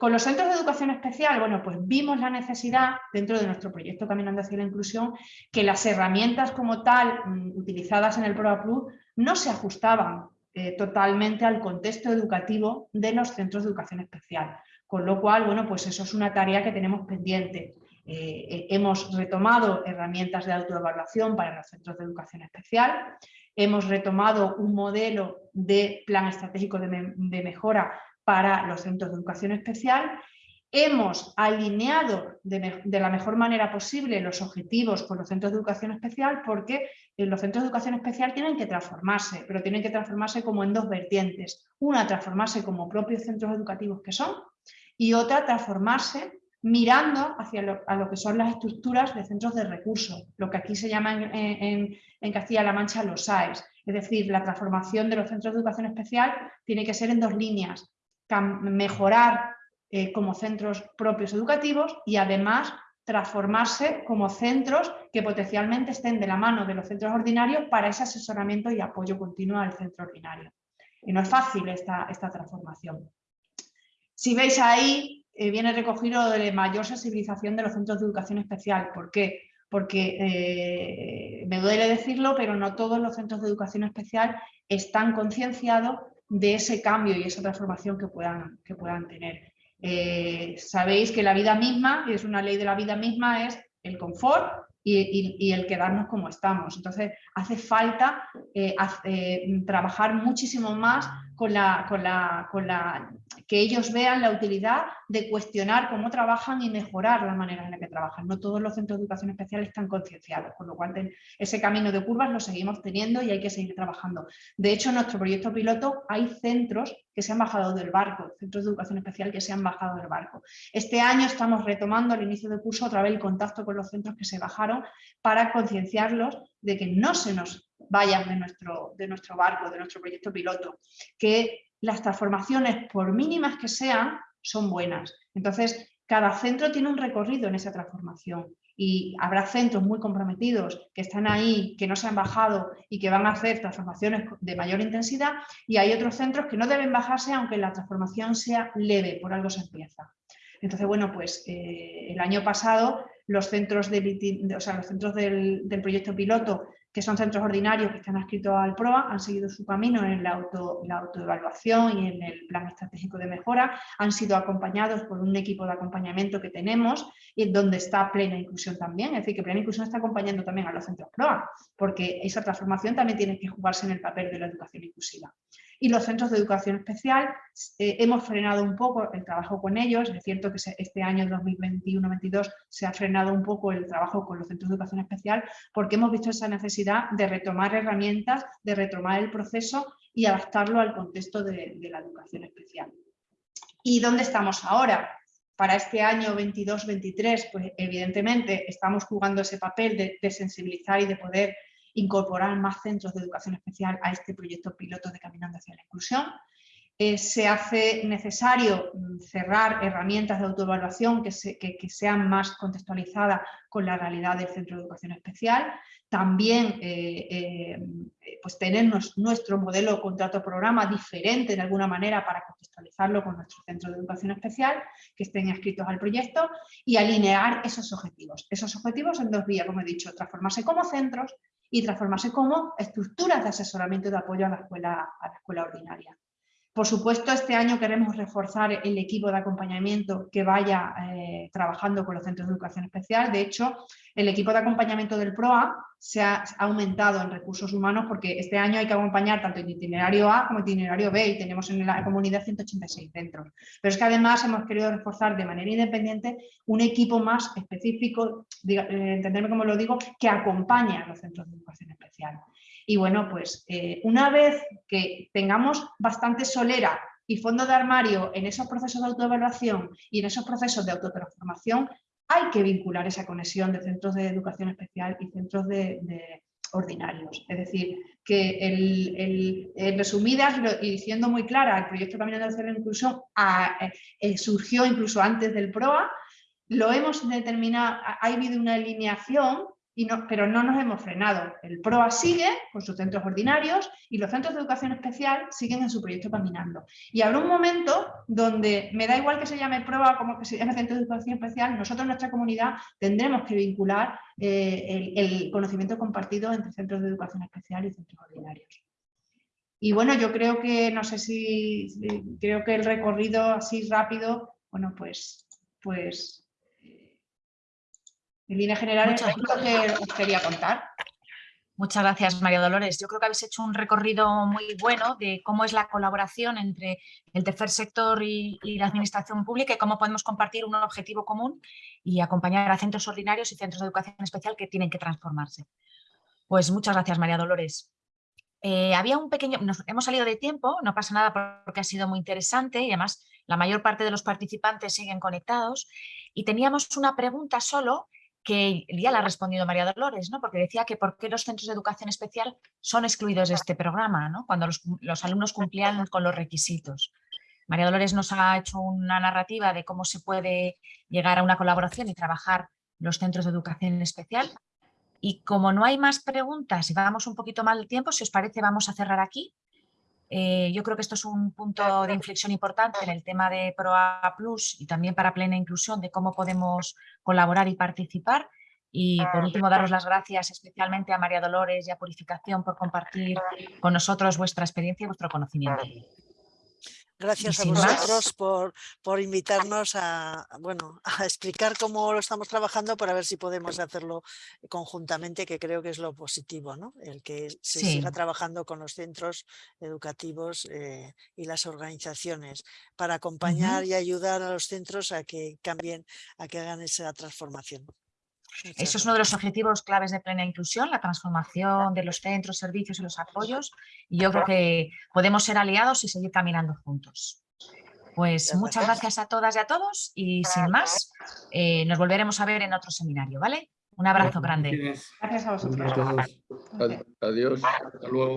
Speaker 6: Con los centros de educación especial, bueno, pues vimos la necesidad dentro de nuestro proyecto Caminando hacia la Inclusión que las herramientas como tal mm, utilizadas en el ProA Plus no se ajustaban eh, totalmente al contexto educativo de los centros de educación especial. Con lo cual, bueno, pues eso es una tarea que tenemos pendiente. Eh, eh, hemos retomado herramientas de autoevaluación para los centros de educación especial, hemos retomado un modelo de plan estratégico de mejora para los centros de educación especial hemos alineado de, la mejor manera posible los objetivos con los centros de educación especial porque eh, los centros de educación especial tienen que transformarse, pero tienen que transformarse como en dos vertientes. Una, transformarse como propios centros educativos que son y otra, transformarse mirando hacia lo, a lo que son las estructuras de centros de recursos, lo que aquí se llama en, Castilla-La Mancha los SAES. Es decir, la transformación de los centros de educación especial tiene que ser en dos líneas. Mejorar eh, como centros propios educativos y además transformarse como centros que potencialmente estén de la mano de los centros ordinarios para ese asesoramiento y apoyo continuo al centro ordinario. Y no es fácil esta, esta transformación. Si veis ahí, eh, viene recogido de mayor sensibilización de los centros de educación especial. ¿Por qué? Porque eh, me duele decirlo, pero no todos los centros de educación especial están concienciados de ese cambio y esa transformación que puedan, que puedan tener. Eh, sabéis que la vida misma, y es una ley de la vida misma, es el confort y, el quedarnos como estamos. Entonces hace falta eh, eh, trabajar muchísimo más con la, que ellos vean la utilidad de cuestionar cómo trabajan y mejorar la manera en la que trabajan. No todos los centros de educación especial están concienciados, con lo cual ese camino de curvas lo seguimos teniendo y hay que seguir trabajando. De hecho, en nuestro proyecto piloto hay centros que se han bajado del barco, centros de educación especial que se han bajado del barco. Este año estamos retomando al inicio del curso otra vez el contacto con los centros que se bajaron para concienciarlos de que no se nos vayan de nuestro, de nuestro barco, de nuestro proyecto piloto, que las transformaciones, por mínimas que sean, son buenas. Entonces, cada centro tiene un recorrido en esa transformación y habrá centros muy comprometidos que están ahí, que no se han bajado y que van a hacer transformaciones de mayor intensidad y hay otros centros que no deben bajarse aunque la transformación sea leve, por algo se empieza. Entonces, bueno, pues eh, el año pasado los centros, de, o sea, los centros del, del proyecto piloto que son centros ordinarios que están adscritos al PROA, han seguido su camino en la, auto, la autoevaluación y en el plan estratégico de mejora, han sido acompañados por un equipo de acompañamiento que tenemos y donde está plena inclusión también, es decir, que plena inclusión está acompañando también a los centros PROA, porque esa transformación también tiene que jugarse en el papel de la educación inclusiva y los centros de educación especial eh, hemos frenado un poco el trabajo con ellos, es cierto que este año 2021-22 se ha frenado un poco el trabajo con los centros de educación especial porque hemos visto esa necesidad de retomar herramientas, de retomar el proceso y adaptarlo al contexto de, la educación especial. ¿Y dónde estamos ahora? Para este año 22-23, pues evidentemente estamos jugando ese papel de sensibilizar y de poder incorporar más centros de educación especial a este proyecto piloto de Caminando hacia la Inclusión. Eh, se hace necesario mm, cerrar herramientas de autoevaluación que, sean más contextualizadas con la realidad del centro de educación especial. También eh, eh, pues tener nuestro modelo contrato-programa diferente de alguna manera para contextualizarlo con nuestro centro de educación especial que estén inscritos al proyecto y alinear esos objetivos. Esos objetivos en dos vías, como he dicho, transformarse como centros y transformarse como estructuras de asesoramiento de apoyo a la escuela, a la escuela ordinaria. Por supuesto, este año queremos reforzar el equipo de acompañamiento que vaya eh, trabajando con los centros de educación especial. De hecho, el equipo de acompañamiento del PROA se ha, aumentado en recursos humanos porque este año hay que acompañar tanto en itinerario A como itinerario B y tenemos en la comunidad 186 centros. Pero es que además hemos querido reforzar de manera independiente un equipo más específico, eh, entenderme como lo digo, que acompañe a los centros de educación especial. Y bueno, pues eh, una vez que tengamos bastante solera y fondo de armario en esos procesos de autoevaluación y en esos procesos de autotransformación, hay que vincular esa conexión de centros de educación especial y centros de, ordinarios. Es decir, que el, resumidas y diciendo muy clara, el proyecto Caminando hacia la Inclusión eh, eh, surgió incluso antes del PROA, lo hemos determinado, ha habido una alineación pero no nos hemos frenado. El PROA sigue con sus centros ordinarios y los centros de educación especial siguen en su proyecto caminando. Y habrá un momento donde me da igual que se llame PROA como que se llame centro de educación especial, nosotros en nuestra comunidad tendremos que vincular eh, el, conocimiento compartido entre centros de educación especial y centros ordinarios. Y bueno, yo creo que, no sé si, creo que el recorrido así rápido, bueno, pues, pues en línea general es lo que os quería contar.
Speaker 3: Muchas gracias, María Dolores. Yo creo que habéis hecho un recorrido muy bueno de cómo es la colaboración entre el tercer sector y, la administración pública y cómo podemos compartir un objetivo común y acompañar a centros ordinarios y centros de educación especial que tienen que transformarse. Pues muchas gracias, María Dolores. Eh, había un pequeño, nos hemos salido de tiempo, no pasa nada porque ha sido muy interesante y además la mayor parte de los participantes siguen conectados y teníamos una pregunta solo que ya la ha respondido María Dolores, ¿no? porque decía que por qué los centros de educación especial son excluidos de este programa, ¿no? cuando los, alumnos cumplían con los requisitos. María Dolores nos ha hecho una narrativa de cómo se puede llegar a una colaboración y trabajar los centros de educación especial. Y como no hay más preguntas y vamos un poquito mal de tiempo, si os parece vamos a cerrar aquí eh, yo creo que esto es un punto de inflexión importante en el tema de ProA Plus y también para plena inclusión de cómo podemos colaborar y participar. Y por último, daros las gracias especialmente a María Dolores y a Purificación por compartir con nosotros vuestra experiencia y vuestro conocimiento.
Speaker 4: Gracias a vosotros por, por, invitarnos a, bueno, a explicar cómo lo estamos trabajando para ver si podemos hacerlo conjuntamente, que creo que es lo positivo, ¿no? el que se siga trabajando con los centros educativos eh, y las organizaciones para acompañar y ayudar a los centros a que cambien, a que hagan esa transformación.
Speaker 3: Eso es uno de los objetivos claves de plena inclusión, la transformación de los centros, servicios y los apoyos. Y yo creo que podemos ser aliados y seguir caminando juntos. Pues muchas gracias a todas y a todos y sin más, eh, nos volveremos a ver en otro seminario, ¿vale? Un abrazo grande.
Speaker 6: Gracias a vosotros.
Speaker 5: Adiós, hasta luego.